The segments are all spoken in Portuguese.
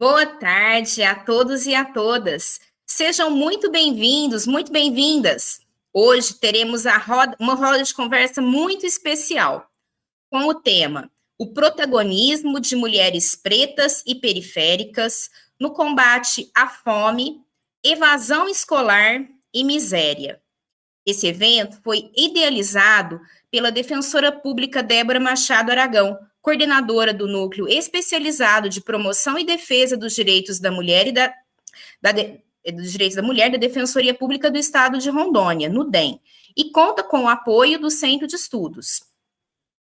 Boa tarde a todos e a todas. Sejam muito bem-vindos, muito bem-vindas. Hoje teremos roda, uma roda de conversa muito especial com o tema O protagonismo de mulheres pretas e periféricas no combate à fome, evasão escolar e miséria. Esse evento foi idealizado pela defensora pública Débora Machado Aragão, coordenadora do Núcleo Especializado de Promoção e Defesa dos Direitos da Mulher e da, da de, dos Direitos da Mulher da Defensoria Pública do Estado de Rondônia, no DEM, e conta com o apoio do Centro de Estudos.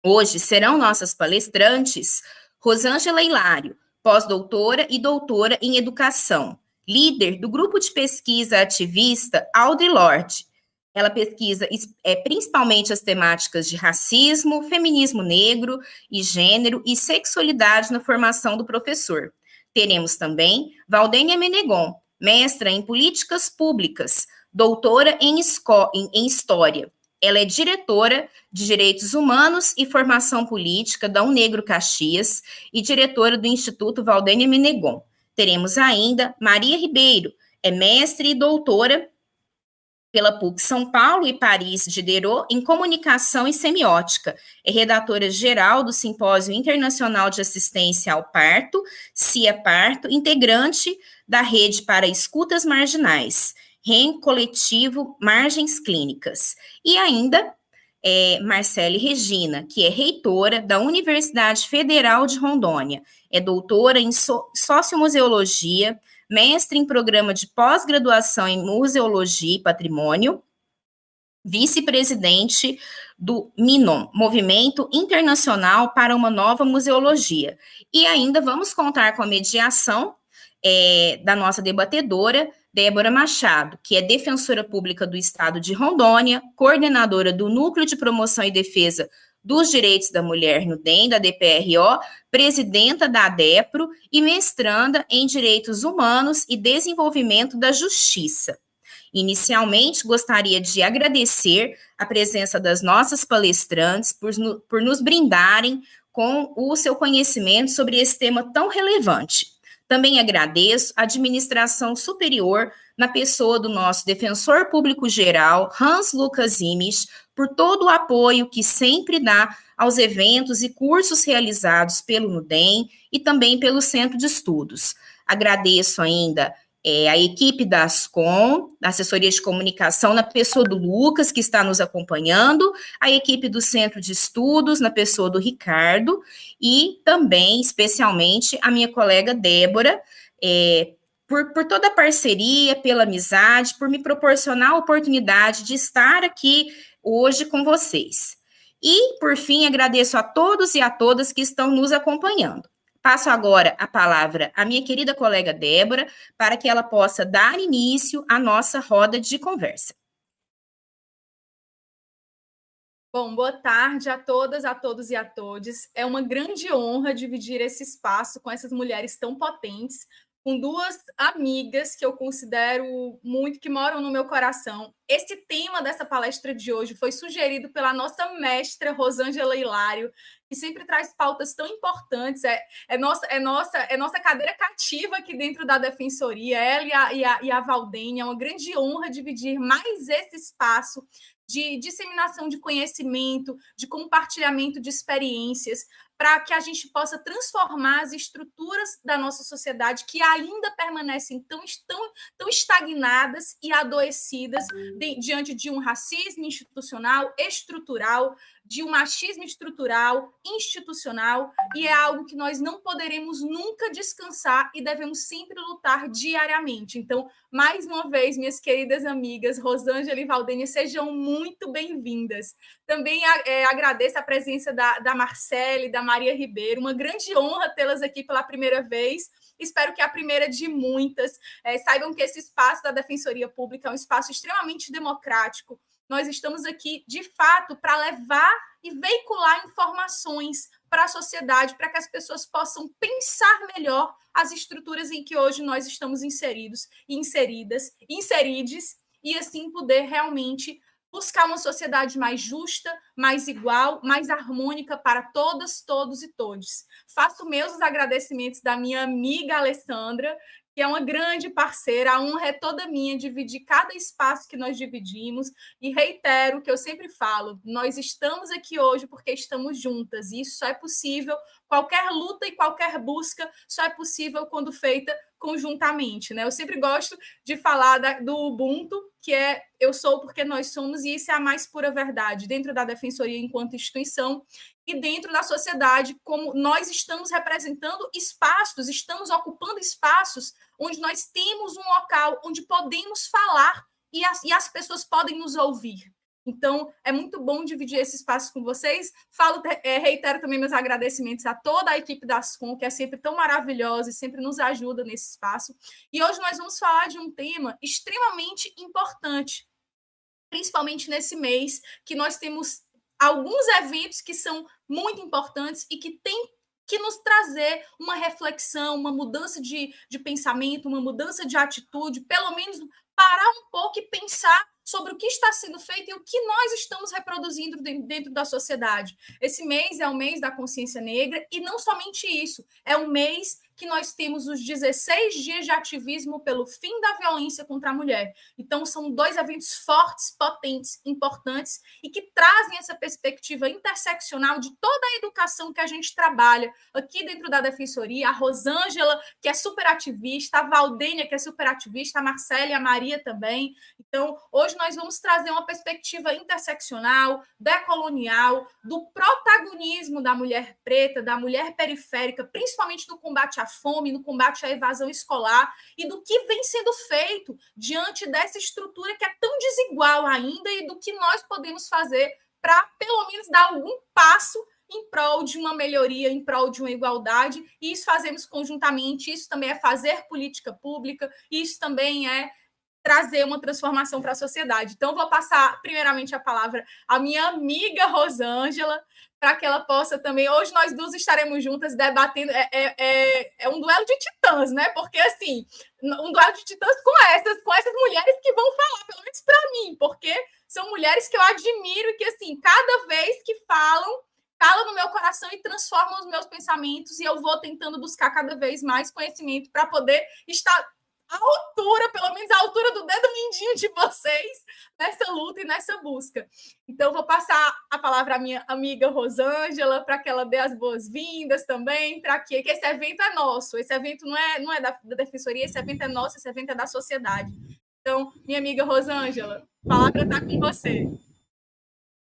Hoje serão nossas palestrantes Rosângela Hilário, pós-doutora e doutora em Educação, líder do grupo de pesquisa ativista Audre Lorde, ela pesquisa é, principalmente as temáticas de racismo, feminismo negro e gênero e sexualidade na formação do professor. Teremos também Valdênia Menegon, mestra em políticas públicas, doutora em, em, em História. Ela é diretora de Direitos Humanos e Formação Política da Unegro Caxias e diretora do Instituto Valdênia Menegon. Teremos ainda Maria Ribeiro, é mestre e doutora pela PUC São Paulo e Paris Diderot em Comunicação e Semiótica. É redatora geral do Simpósio Internacional de Assistência ao Parto, CIA Parto, integrante da Rede para Escutas Marginais, REM Coletivo Margens Clínicas. E ainda é Marcele Regina, que é reitora da Universidade Federal de Rondônia, é doutora em so Sociomuseologia, mestre em programa de pós-graduação em Museologia e Patrimônio, vice-presidente do MINOM, Movimento Internacional para uma Nova Museologia. E ainda vamos contar com a mediação é, da nossa debatedora, Débora Machado, que é defensora pública do Estado de Rondônia, coordenadora do Núcleo de Promoção e Defesa dos Direitos da Mulher no DEM, da DPRO, presidenta da ADEPRO e mestranda em Direitos Humanos e Desenvolvimento da Justiça. Inicialmente, gostaria de agradecer a presença das nossas palestrantes por, por nos brindarem com o seu conhecimento sobre esse tema tão relevante. Também agradeço a administração superior na pessoa do nosso defensor público geral, Hans Lucas Imes, por todo o apoio que sempre dá aos eventos e cursos realizados pelo NUDEM e também pelo Centro de Estudos. Agradeço ainda é, a equipe da Ascom, da Assessoria de Comunicação, na pessoa do Lucas, que está nos acompanhando, a equipe do Centro de Estudos, na pessoa do Ricardo, e também, especialmente, a minha colega Débora, é, por, por toda a parceria, pela amizade, por me proporcionar a oportunidade de estar aqui hoje com vocês. E, por fim, agradeço a todos e a todas que estão nos acompanhando. Passo agora a palavra à minha querida colega Débora, para que ela possa dar início à nossa roda de conversa. Bom, boa tarde a todas, a todos e a todos. É uma grande honra dividir esse espaço com essas mulheres tão potentes, com duas amigas que eu considero muito que moram no meu coração. Esse tema dessa palestra de hoje foi sugerido pela nossa mestra Rosângela Hilário, que sempre traz pautas tão importantes. É, é, nossa, é, nossa, é nossa cadeira cativa aqui dentro da Defensoria. Ela e a, e a, e a Valdênia, é uma grande honra dividir mais esse espaço de disseminação de conhecimento, de compartilhamento de experiências, para que a gente possa transformar as estruturas da nossa sociedade que ainda permanecem tão, tão, tão estagnadas e adoecidas de, diante de um racismo institucional, estrutural, de um machismo estrutural, institucional, e é algo que nós não poderemos nunca descansar e devemos sempre lutar diariamente. Então, mais uma vez, minhas queridas amigas Rosângela e Valdênia, sejam muito bem-vindas. Também é, agradeço a presença da, da Marcele, da Maria Ribeiro, uma grande honra tê-las aqui pela primeira vez. Espero que a primeira de muitas. É, saibam que esse espaço da Defensoria Pública é um espaço extremamente democrático, nós estamos aqui, de fato, para levar e veicular informações para a sociedade, para que as pessoas possam pensar melhor as estruturas em que hoje nós estamos inseridos, inseridas, inserides, e assim poder realmente buscar uma sociedade mais justa, mais igual, mais harmônica para todas, todos e todos. Faço meus os agradecimentos da minha amiga Alessandra, que é uma grande parceira. A honra é toda minha dividir cada espaço que nós dividimos. E reitero que eu sempre falo: nós estamos aqui hoje porque estamos juntas. E isso só é possível. Qualquer luta e qualquer busca só é possível quando feita conjuntamente. Né? Eu sempre gosto de falar da, do Ubuntu, que é eu sou porque nós somos, e isso é a mais pura verdade, dentro da Defensoria enquanto instituição e dentro da sociedade, como nós estamos representando espaços, estamos ocupando espaços onde nós temos um local onde podemos falar e as, e as pessoas podem nos ouvir. Então, é muito bom dividir esse espaço com vocês. Falo, é, reitero também meus agradecimentos a toda a equipe da Ascom, que é sempre tão maravilhosa e sempre nos ajuda nesse espaço. E hoje nós vamos falar de um tema extremamente importante, principalmente nesse mês, que nós temos alguns eventos que são muito importantes e que têm que nos trazer uma reflexão, uma mudança de, de pensamento, uma mudança de atitude, pelo menos parar um pouco e pensar sobre o que está sendo feito e o que nós estamos reproduzindo dentro da sociedade. Esse mês é o mês da consciência negra e não somente isso, é um mês que nós temos os 16 dias de ativismo pelo fim da violência contra a mulher. Então, são dois eventos fortes, potentes, importantes e que trazem essa perspectiva interseccional de toda a educação que a gente trabalha aqui dentro da Defensoria. A Rosângela, que é super ativista, a Valdênia, que é super ativista, a Marcela e a Maria também. Então, hoje nós vamos trazer uma perspectiva interseccional, decolonial, do protagonismo da mulher preta, da mulher periférica, principalmente no combate à fome, no combate à evasão escolar e do que vem sendo feito diante dessa estrutura que é tão desigual ainda e do que nós podemos fazer para, pelo menos, dar algum passo em prol de uma melhoria, em prol de uma igualdade, e isso fazemos conjuntamente, isso também é fazer política pública, isso também é trazer uma transformação para a sociedade. Então, vou passar primeiramente a palavra à minha amiga Rosângela, para que ela possa também. Hoje nós duas estaremos juntas debatendo. É, é, é, é, um duelo de titãs, né? Porque assim, um duelo de titãs com essas, com essas mulheres que vão falar, pelo menos para mim, porque são mulheres que eu admiro e que, assim, cada vez que falam, calam no meu coração e transformam os meus pensamentos, e eu vou tentando buscar cada vez mais conhecimento para poder estar a altura, pelo menos a altura do dedo mindinho de vocês nessa luta e nessa busca. Então, vou passar a palavra à minha amiga Rosângela para que ela dê as boas-vindas também, para que, que esse evento é nosso. Esse evento não é, não é da, da Defensoria, esse evento é nosso, esse evento é da sociedade. Então, minha amiga Rosângela, a palavra está com você.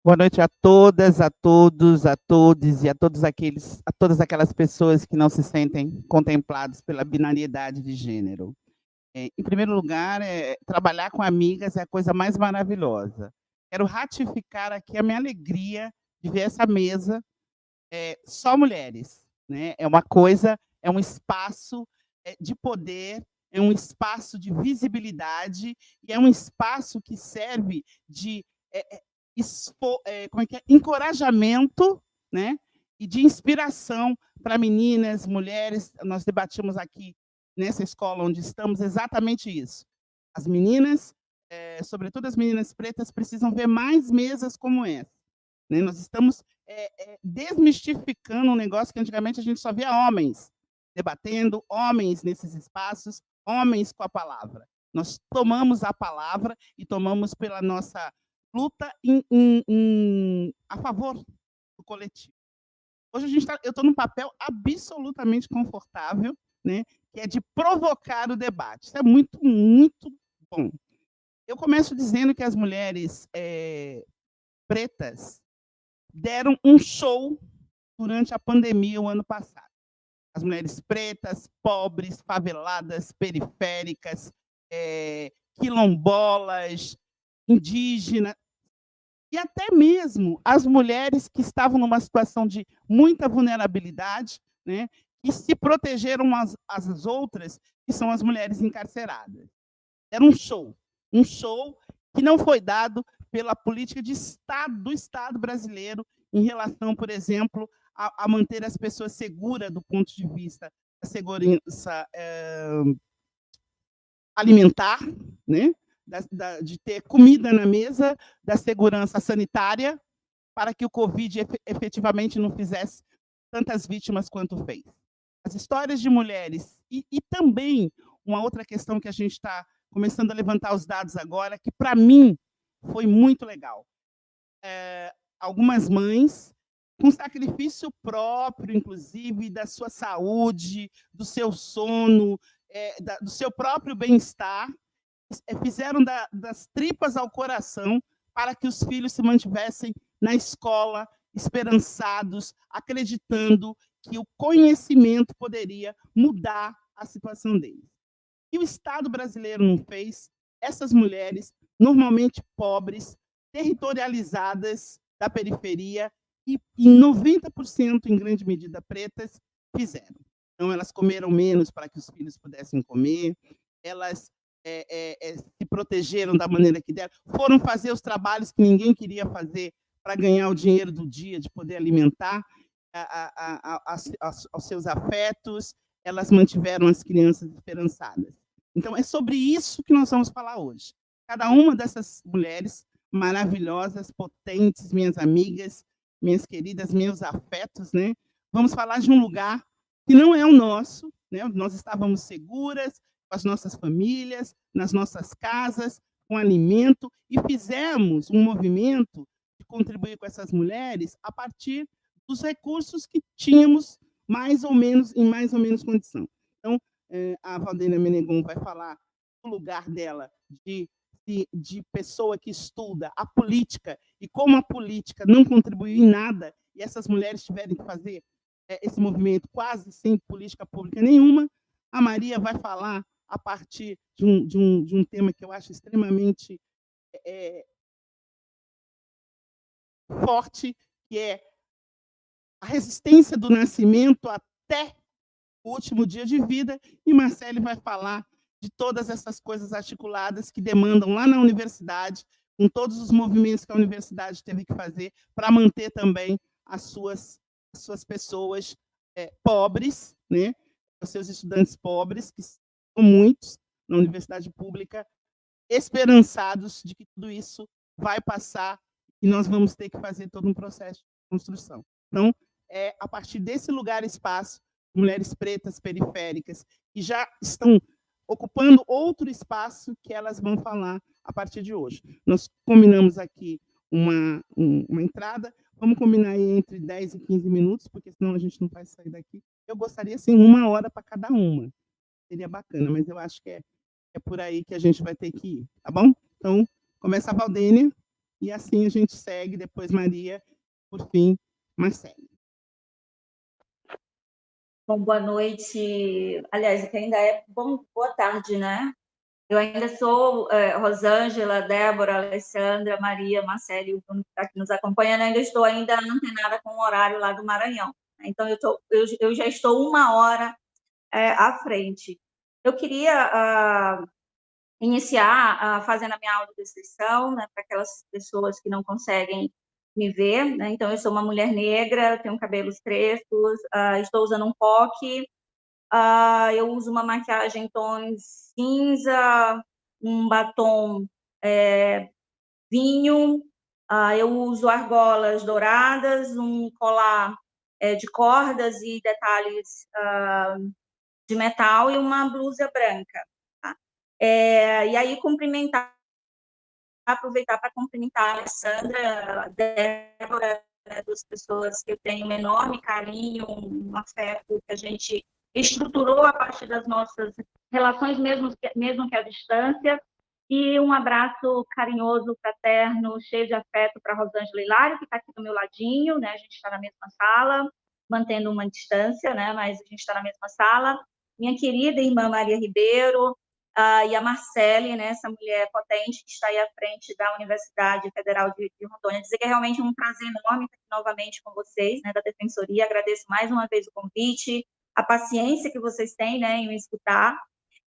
Boa noite a todas, a todos, a todos e a todos aqueles, a todas aquelas pessoas que não se sentem contemplados pela binariedade de gênero. É, em primeiro lugar, é, trabalhar com amigas é a coisa mais maravilhosa. Quero ratificar aqui a minha alegria de ver essa mesa é, só mulheres. Né? É uma coisa, é um espaço é, de poder, é um espaço de visibilidade e é um espaço que serve de é, é, expo, como é que é? encorajamento né? e de inspiração para meninas, mulheres. Nós debatimos aqui nessa escola onde estamos exatamente isso. As meninas, é, sobretudo as meninas pretas, precisam ver mais mesas como essa. Né? Nós estamos é, é, desmistificando um negócio que antigamente a gente só via homens debatendo, homens nesses espaços, homens com a palavra. Nós tomamos a palavra e tomamos pela nossa luta em, em, em, a favor do coletivo. Hoje a gente tá, eu estou num papel absolutamente confortável, né, que é de provocar o debate. Isso é muito, muito bom. Eu começo dizendo que as mulheres é, pretas deram um show durante a pandemia o ano passado. As mulheres pretas, pobres, faveladas, periféricas, é, quilombolas, indígenas, e até mesmo as mulheres que estavam numa situação de muita vulnerabilidade, né, e se protegeram as, as outras, que são as mulheres encarceradas. Era um show, um show que não foi dado pela política de Estado do Estado brasileiro em relação, por exemplo, a, a manter as pessoas seguras do ponto de vista da segurança é, alimentar, né? da, da, de ter comida na mesa, da segurança sanitária, para que o Covid efetivamente não fizesse tantas vítimas quanto fez. As histórias de mulheres, e, e também uma outra questão que a gente está começando a levantar os dados agora, que para mim foi muito legal. É, algumas mães, com sacrifício próprio, inclusive, da sua saúde, do seu sono, é, da, do seu próprio bem-estar, é, fizeram da, das tripas ao coração para que os filhos se mantivessem na escola, esperançados, acreditando que o conhecimento poderia mudar a situação deles. E o Estado brasileiro não fez, essas mulheres, normalmente pobres, territorializadas da periferia, e em 90%, em grande medida, pretas, fizeram. Então, elas comeram menos para que os filhos pudessem comer, elas é, é, é, se protegeram da maneira que deram, foram fazer os trabalhos que ninguém queria fazer para ganhar o dinheiro do dia, de poder alimentar a, a, a, aos seus afetos, elas mantiveram as crianças esperançadas. Então, é sobre isso que nós vamos falar hoje. Cada uma dessas mulheres maravilhosas, potentes, minhas amigas, minhas queridas, meus afetos, né? Vamos falar de um lugar que não é o nosso, né? Nós estávamos seguras com as nossas famílias, nas nossas casas, com alimento e fizemos um movimento de contribuir com essas mulheres a partir dos recursos que tínhamos mais ou menos em mais ou menos condição. Então, eh, a Valdênia Menegon vai falar do lugar dela de de, de pessoa que estuda a política e como a política não contribuiu em nada e essas mulheres tiverem que fazer é, esse movimento quase sem política pública nenhuma, a Maria vai falar a partir de um, de um, de um tema que eu acho extremamente é, forte, que é a resistência do nascimento até o último dia de vida, e Marcele vai falar de todas essas coisas articuladas que demandam lá na universidade, com todos os movimentos que a universidade teve que fazer para manter também as suas, as suas pessoas é, pobres, né? os seus estudantes pobres, que são muitos na universidade pública, esperançados de que tudo isso vai passar e nós vamos ter que fazer todo um processo de construção. Então, é a partir desse lugar espaço, mulheres pretas periféricas, que já estão ocupando outro espaço que elas vão falar a partir de hoje. Nós combinamos aqui uma, uma entrada, vamos combinar aí entre 10 e 15 minutos, porque senão a gente não vai sair daqui. Eu gostaria, assim, uma hora para cada uma. Seria bacana, mas eu acho que é, é por aí que a gente vai ter que ir, tá bom? Então, começa a Valdênia, e assim a gente segue, depois Maria, por fim, Marcelo. Bom, boa noite. Aliás, ainda é bom, boa tarde, né? Eu ainda sou é, Rosângela, Débora, Alessandra, Maria, Marcelo e o Bruno que está aqui nos acompanhando. Ainda estou ainda antenada com o horário lá do Maranhão. Né? Então, eu, tô, eu, eu já estou uma hora é, à frente. Eu queria uh, iniciar uh, fazendo a minha audiodescrição né, para aquelas pessoas que não conseguem me ver, né? Então, eu sou uma mulher negra, tenho cabelos crespos, uh, estou usando um coque, uh, eu uso uma maquiagem em tons cinza, um batom é, vinho, uh, eu uso argolas douradas, um colar é, de cordas e detalhes de metal e uma blusa branca. Tá? É, e aí, cumprimentar aproveitar para cumprimentar a Alessandra, a Débora, duas pessoas que eu tenho um enorme carinho, um afeto que a gente estruturou a partir das nossas relações, mesmo que, mesmo que à distância, e um abraço carinhoso, fraterno, cheio de afeto para a Rosângela Hilário, que está aqui do meu ladinho, né? a gente está na mesma sala, mantendo uma distância, né? mas a gente está na mesma sala. Minha querida irmã Maria Ribeiro, Uh, e a Marcele, né, essa mulher potente que está aí à frente da Universidade Federal de, de Rondônia. Dizer que é realmente um prazer enorme estar aqui novamente com vocês, né, da Defensoria. Agradeço mais uma vez o convite, a paciência que vocês têm né, em me escutar.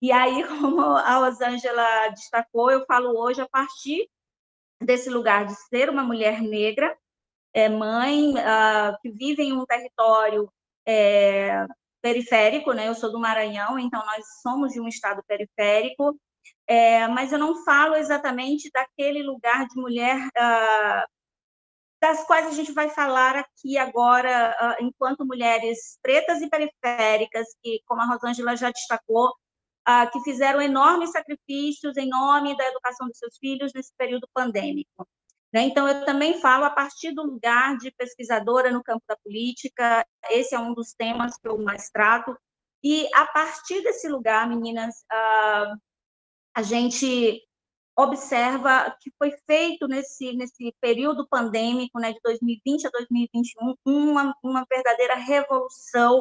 E aí, como a Rosângela destacou, eu falo hoje a partir desse lugar de ser uma mulher negra, é, mãe, uh, que vive em um território é, periférico, né? Eu sou do Maranhão, então nós somos de um estado periférico é, mas eu não falo exatamente daquele lugar de mulher uh, das quais a gente vai falar aqui agora, uh, enquanto mulheres pretas e periféricas, que, como a Rosângela já destacou, uh, que fizeram enormes sacrifícios em nome da educação dos seus filhos nesse período pandêmico. Né? Então, eu também falo a partir do lugar de pesquisadora no campo da política, esse é um dos temas que eu mais trato, e a partir desse lugar, meninas, uh, a gente observa que foi feito nesse, nesse período pandêmico, né, de 2020 a 2021, uma, uma verdadeira revolução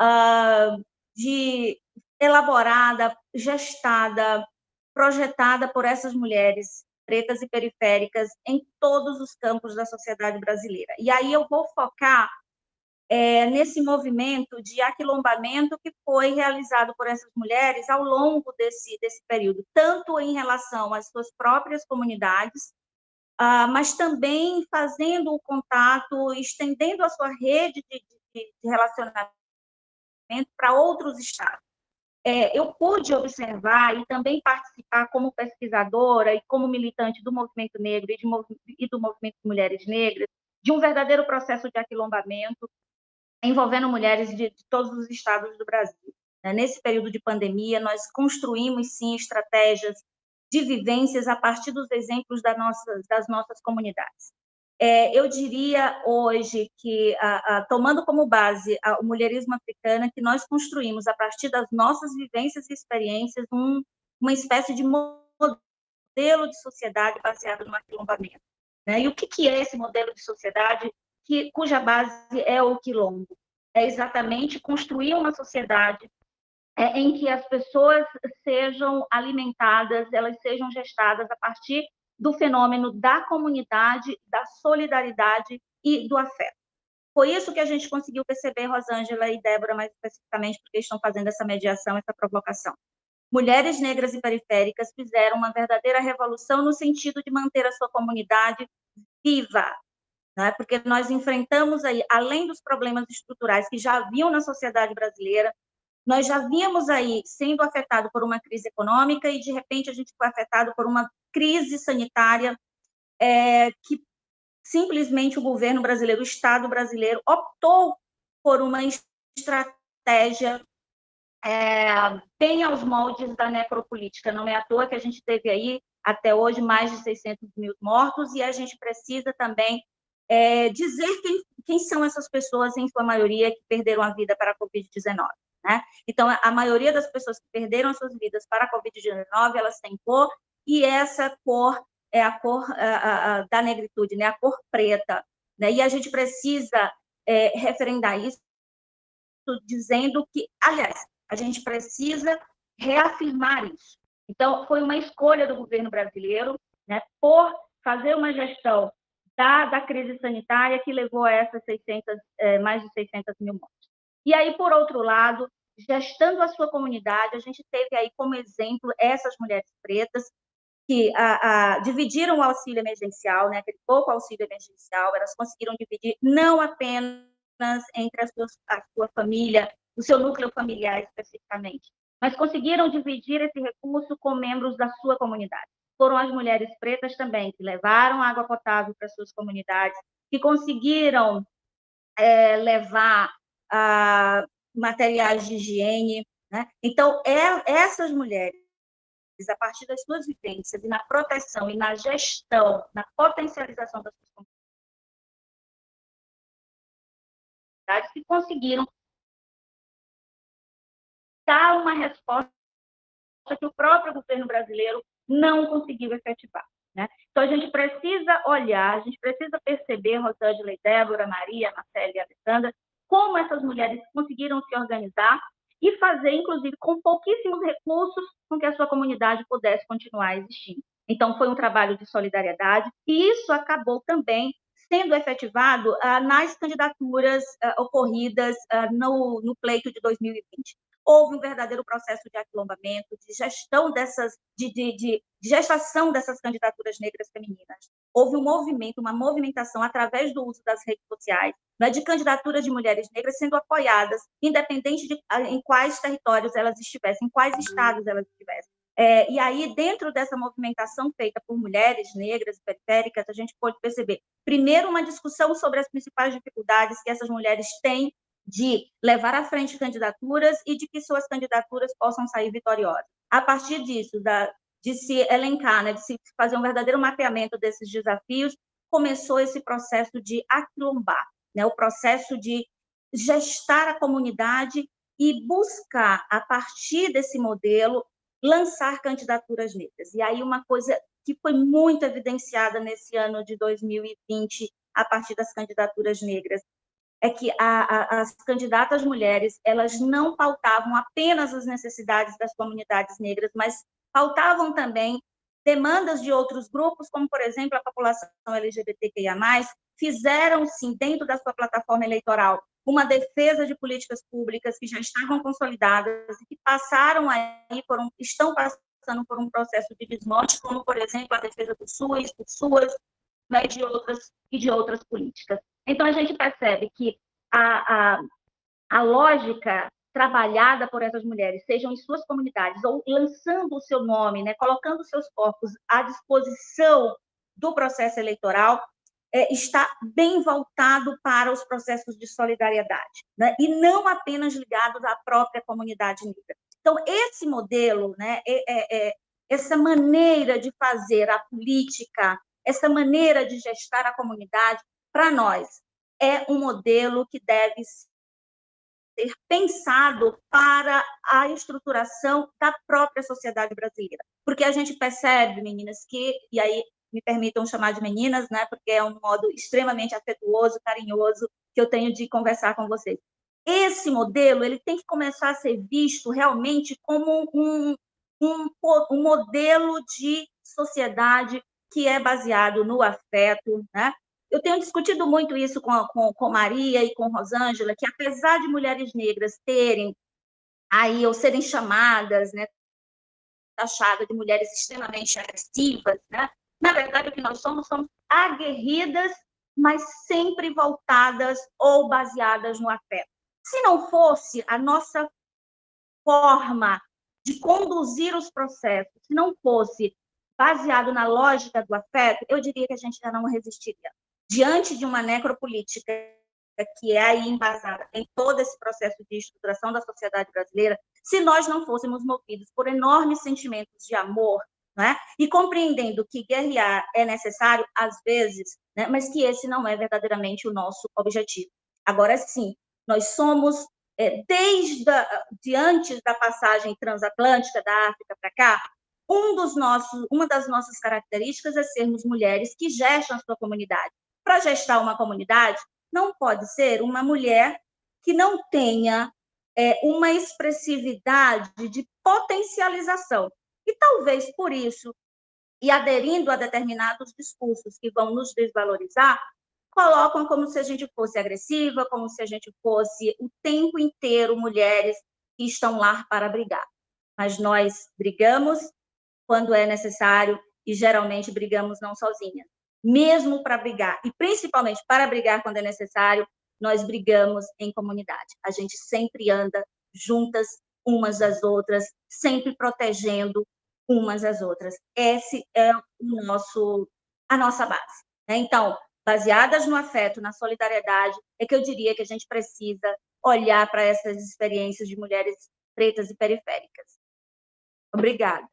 uh, de elaborada, gestada, projetada por essas mulheres pretas e periféricas em todos os campos da sociedade brasileira. E aí eu vou focar é, nesse movimento de aquilombamento que foi realizado por essas mulheres ao longo desse, desse período, tanto em relação às suas próprias comunidades, uh, mas também fazendo o contato, estendendo a sua rede de, de, de relacionamento para outros estados. É, eu pude observar e também participar como pesquisadora e como militante do movimento negro e, de, e do movimento de mulheres negras de um verdadeiro processo de aquilombamento envolvendo mulheres de, de todos os estados do Brasil. Né? Nesse período de pandemia, nós construímos, sim, estratégias de vivências a partir dos exemplos das nossas, das nossas comunidades. É, eu diria hoje que, a, a, tomando como base a, o mulherismo africano, que nós construímos, a partir das nossas vivências e experiências, um, uma espécie de modelo de sociedade baseado no aquilombamento. Né? E o que, que é esse modelo de sociedade que, cuja base é o quilombo. É exatamente construir uma sociedade é, em que as pessoas sejam alimentadas, elas sejam gestadas a partir do fenômeno da comunidade, da solidariedade e do afeto. Foi isso que a gente conseguiu perceber, Rosângela e Débora, mais especificamente, porque estão fazendo essa mediação, essa provocação. Mulheres negras e periféricas fizeram uma verdadeira revolução no sentido de manter a sua comunidade viva, né? porque nós enfrentamos aí, além dos problemas estruturais que já haviam na sociedade brasileira, nós já víamos aí sendo afetado por uma crise econômica e, de repente, a gente foi afetado por uma crise sanitária é, que simplesmente o governo brasileiro, o Estado brasileiro, optou por uma estratégia é, bem aos moldes da necropolítica. Não é à toa que a gente teve aí, até hoje, mais de 600 mil mortos, e a gente precisa também é, dizer quem, quem são essas pessoas, em sua maioria, que perderam a vida para a Covid-19. Né? Então, a maioria das pessoas que perderam as suas vidas para a Covid-19, elas têm cor, e essa cor é a cor a, a, da negritude, né? a cor preta. Né? E a gente precisa é, referendar isso, dizendo que, aliás, a gente precisa reafirmar isso. Então, foi uma escolha do governo brasileiro né, por fazer uma gestão da, da crise sanitária que levou a essas 600, é, mais de 600 mil mortes. E aí, por outro lado, gestando a sua comunidade, a gente teve aí como exemplo essas mulheres pretas que a, a, dividiram o auxílio emergencial, né, aquele pouco auxílio emergencial, elas conseguiram dividir não apenas entre a sua, a sua família, o seu núcleo familiar especificamente, mas conseguiram dividir esse recurso com membros da sua comunidade. Foram as mulheres pretas também, que levaram água potável para suas comunidades, que conseguiram é, levar materiais de higiene. Né? Então, é, essas mulheres, a partir das suas vivências e na proteção e na gestão, na potencialização das suas comunidades, que conseguiram dar uma resposta que o próprio governo brasileiro não conseguiu efetivar. Né? Então, a gente precisa olhar, a gente precisa perceber, Rosângela e Débora, Maria, Marcela e Alessandra, como essas mulheres conseguiram se organizar e fazer, inclusive, com pouquíssimos recursos, com que a sua comunidade pudesse continuar existindo. Então, foi um trabalho de solidariedade e isso acabou também sendo efetivado ah, nas candidaturas ah, ocorridas ah, no, no pleito de 2020 houve um verdadeiro processo de aquilombamento, de gestão dessas, de, de, de, gestação dessas candidaturas negras femininas. Houve um movimento, uma movimentação através do uso das redes sociais, né, de candidaturas de mulheres negras sendo apoiadas, independente de em quais territórios elas estivessem, em quais estados elas estivessem. É, e aí, dentro dessa movimentação feita por mulheres negras periféricas, a gente pode perceber, primeiro, uma discussão sobre as principais dificuldades que essas mulheres têm de levar à frente candidaturas e de que suas candidaturas possam sair vitoriosas. A partir disso, da, de se elencar, né, de se fazer um verdadeiro mapeamento desses desafios, começou esse processo de aquilombar, né, o processo de gestar a comunidade e buscar, a partir desse modelo, lançar candidaturas negras. E aí uma coisa que foi muito evidenciada nesse ano de 2020, a partir das candidaturas negras, é que a, a, as candidatas mulheres elas não pautavam apenas as necessidades das comunidades negras, mas pautavam também demandas de outros grupos, como, por exemplo, a população LGBTQIA+, fizeram, sim, dentro da sua plataforma eleitoral, uma defesa de políticas públicas que já estavam consolidadas e que passaram aí por um, estão passando por um processo de desmonte, como, por exemplo, a defesa do SUS, do SUAS, né, de outras, e de outras políticas. Então, a gente percebe que a, a, a lógica trabalhada por essas mulheres, sejam em suas comunidades ou lançando o seu nome, né, colocando seus corpos à disposição do processo eleitoral, é, está bem voltado para os processos de solidariedade, né, e não apenas ligados à própria comunidade negra. Então, esse modelo, né, é, é, é essa maneira de fazer a política, essa maneira de gestar a comunidade, para nós, é um modelo que deve ser pensado para a estruturação da própria sociedade brasileira. Porque a gente percebe, meninas, que, e aí me permitam chamar de meninas, né, porque é um modo extremamente afetuoso, carinhoso que eu tenho de conversar com vocês. Esse modelo ele tem que começar a ser visto realmente como um, um, um modelo de sociedade que é baseado no afeto, né? Eu tenho discutido muito isso com, com, com Maria e com Rosângela, que apesar de mulheres negras terem aí, ou serem chamadas, né, taxadas de mulheres extremamente agressivas, né, na verdade, o que nós somos, somos aguerridas, mas sempre voltadas ou baseadas no afeto. Se não fosse a nossa forma de conduzir os processos, se não fosse baseado na lógica do afeto, eu diria que a gente já não resistiria diante de uma necropolítica que é aí embasada em todo esse processo de estruturação da sociedade brasileira, se nós não fôssemos movidos por enormes sentimentos de amor, né, e compreendendo que guerrear é necessário às vezes, né, mas que esse não é verdadeiramente o nosso objetivo. Agora sim, nós somos é, desde a, de antes da passagem transatlântica da África para cá, um dos nossos, uma das nossas características é sermos mulheres que gestam a sua comunidade, para gestar uma comunidade, não pode ser uma mulher que não tenha é, uma expressividade de potencialização. E talvez por isso, e aderindo a determinados discursos que vão nos desvalorizar, colocam como se a gente fosse agressiva, como se a gente fosse o tempo inteiro mulheres que estão lá para brigar. Mas nós brigamos quando é necessário e geralmente brigamos não sozinhas mesmo para brigar, e principalmente para brigar quando é necessário, nós brigamos em comunidade. A gente sempre anda juntas umas das outras, sempre protegendo umas das outras. Esse é o nosso a nossa base. Né? Então, baseadas no afeto, na solidariedade, é que eu diria que a gente precisa olhar para essas experiências de mulheres pretas e periféricas. Obrigada.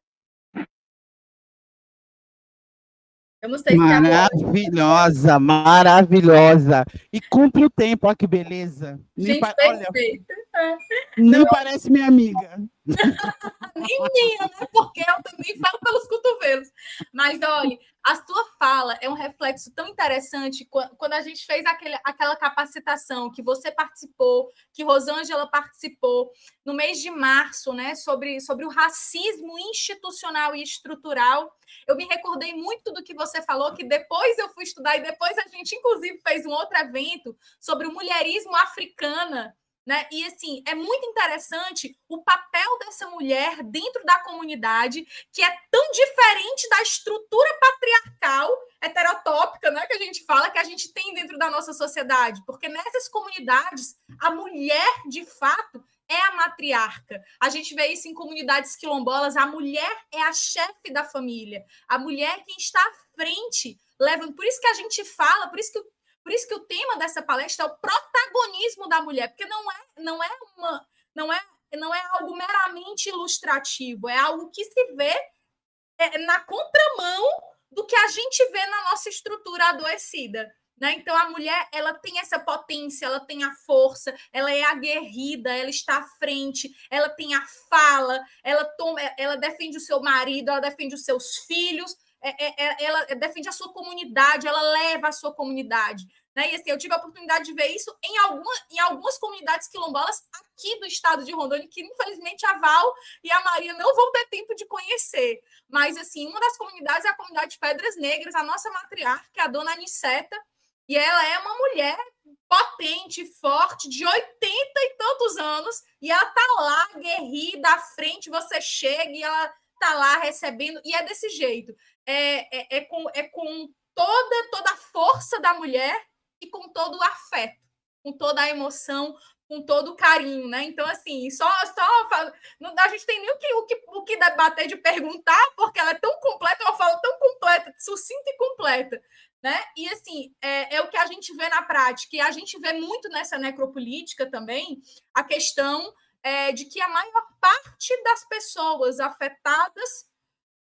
Eu não sei Maravilhosa, maravilhosa. E cumpre o tempo, olha que beleza. Gente, pa... perfeita. Olha, nem não. parece minha amiga. Nem minha, né? Porque eu também falo pelos cotovelos. Mas, olha, a sua fala é um reflexo tão interessante quando a gente fez aquele, aquela capacitação que você participou, que Rosângela participou, no mês de março, né, sobre, sobre o racismo institucional e estrutural. Eu me recordei muito do que você falou, que depois eu fui estudar e depois a gente, inclusive, fez um outro evento sobre o mulherismo africana né? E assim, é muito interessante o papel dessa mulher dentro da comunidade, que é tão diferente da estrutura patriarcal heterotópica, né, que a gente fala que a gente tem dentro da nossa sociedade, porque nessas comunidades a mulher, de fato, é a matriarca. A gente vê isso em comunidades quilombolas, a mulher é a chefe da família. A mulher é quem está à frente, levando. Por isso que a gente fala, por isso que por isso que o tema dessa palestra é o protagonismo da mulher, porque não é, não é uma, não é, não é algo meramente ilustrativo, é algo que se vê é, na contramão do que a gente vê na nossa estrutura adoecida. Né? Então, a mulher ela tem essa potência, ela tem a força, ela é aguerrida, ela está à frente, ela tem a fala, ela, toma, ela defende o seu marido, ela defende os seus filhos, é, é, é, ela defende a sua comunidade, ela leva a sua comunidade. Né? E assim, eu tive a oportunidade de ver isso em, alguma, em algumas comunidades quilombolas aqui do estado de Rondônia, que infelizmente a Val e a Maria não vão ter tempo de conhecer. Mas assim, uma das comunidades é a comunidade de Pedras Negras, a nossa matriarca, a dona Aniceta, e ela é uma mulher potente, forte, de 80 e tantos anos, e ela tá lá, guerrida, à frente, você chega e ela tá lá recebendo, e é desse jeito. É, é, é, com, é com toda, toda a força da mulher e com todo o afeto, com toda a emoção, com todo o carinho, né? Então, assim, só, só não, a gente tem nem o que, o, que, o que debater de perguntar, porque ela é tão completa, uma fala tão completa, sucinta e completa, né? E, assim, é, é o que a gente vê na prática, e a gente vê muito nessa necropolítica também, a questão é, de que a maior parte das pessoas afetadas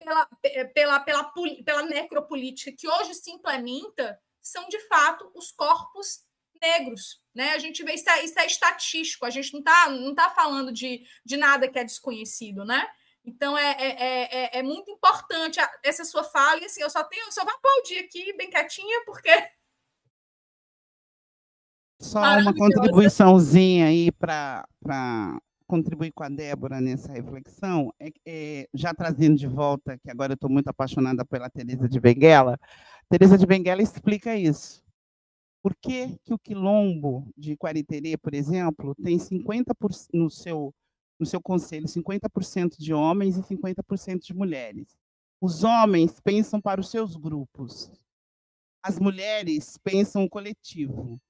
pela, pela, pela, pela necropolítica que hoje se implementa são, de fato, os corpos negros. Né? A gente vê isso é, isso é estatístico, a gente não está não tá falando de, de nada que é desconhecido, né? Então é, é, é, é, muito importante essa sua fala, e assim, eu só tenho, eu só vou aplaudir aqui bem quietinha, porque. Só uma contribuiçãozinha aí para contribuir com a Débora nessa reflexão, é, é, já trazendo de volta, que agora eu estou muito apaixonada pela Teresa de Benguela, Teresa de Benguela explica isso. Por que, que o quilombo de Quariterê, por exemplo, tem 50% no seu, no seu conselho, 50% de homens e 50% de mulheres? Os homens pensam para os seus grupos. As mulheres pensam o coletivo.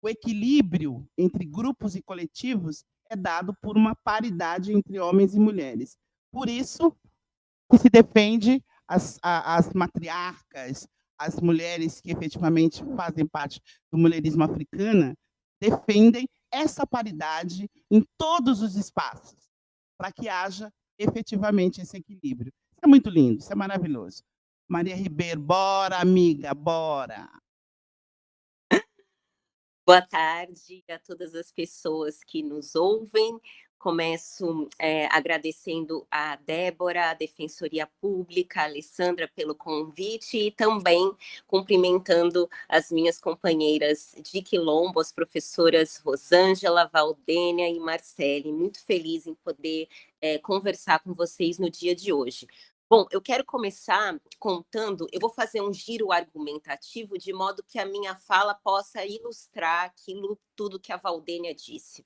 O equilíbrio entre grupos e coletivos é dado por uma paridade entre homens e mulheres. Por isso que se defende as, as matriarcas, as mulheres que efetivamente fazem parte do mulherismo africana defendem essa paridade em todos os espaços, para que haja efetivamente esse equilíbrio. Isso é muito lindo, isso é maravilhoso. Maria Ribeiro, bora, amiga, bora. Boa tarde a todas as pessoas que nos ouvem. Começo é, agradecendo a Débora, a Defensoria Pública, a Alessandra pelo convite e também cumprimentando as minhas companheiras de Quilombo, as professoras Rosângela, Valdênia e Marcele. Muito feliz em poder é, conversar com vocês no dia de hoje. Bom, eu quero começar contando, eu vou fazer um giro argumentativo de modo que a minha fala possa ilustrar aquilo tudo que a Valdênia disse.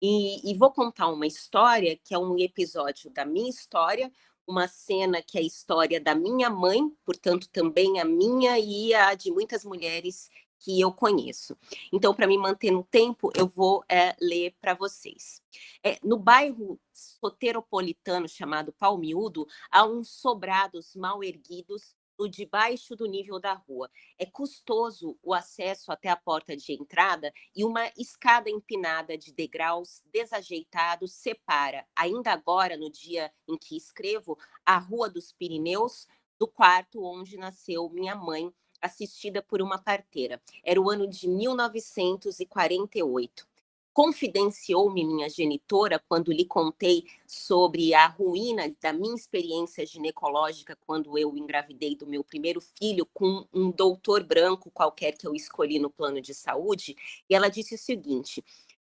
E, e, vou contar uma história que é um episódio da minha história, uma cena que é a história da minha mãe, portanto, também a minha e a de muitas mulheres que eu conheço. Então, para me manter no tempo, eu vou é, ler para vocês. É, no bairro soteropolitano chamado Palmiúdo, há uns sobrados mal erguidos no debaixo do nível da rua. É custoso o acesso até a porta de entrada e uma escada empinada de degraus desajeitados separa, ainda agora no dia em que escrevo, a Rua dos Pirineus do quarto onde nasceu minha mãe, assistida por uma parteira. Era o ano de 1948. Confidenciou-me minha genitora quando lhe contei sobre a ruína da minha experiência ginecológica quando eu engravidei do meu primeiro filho com um doutor branco qualquer que eu escolhi no plano de saúde. E ela disse o seguinte: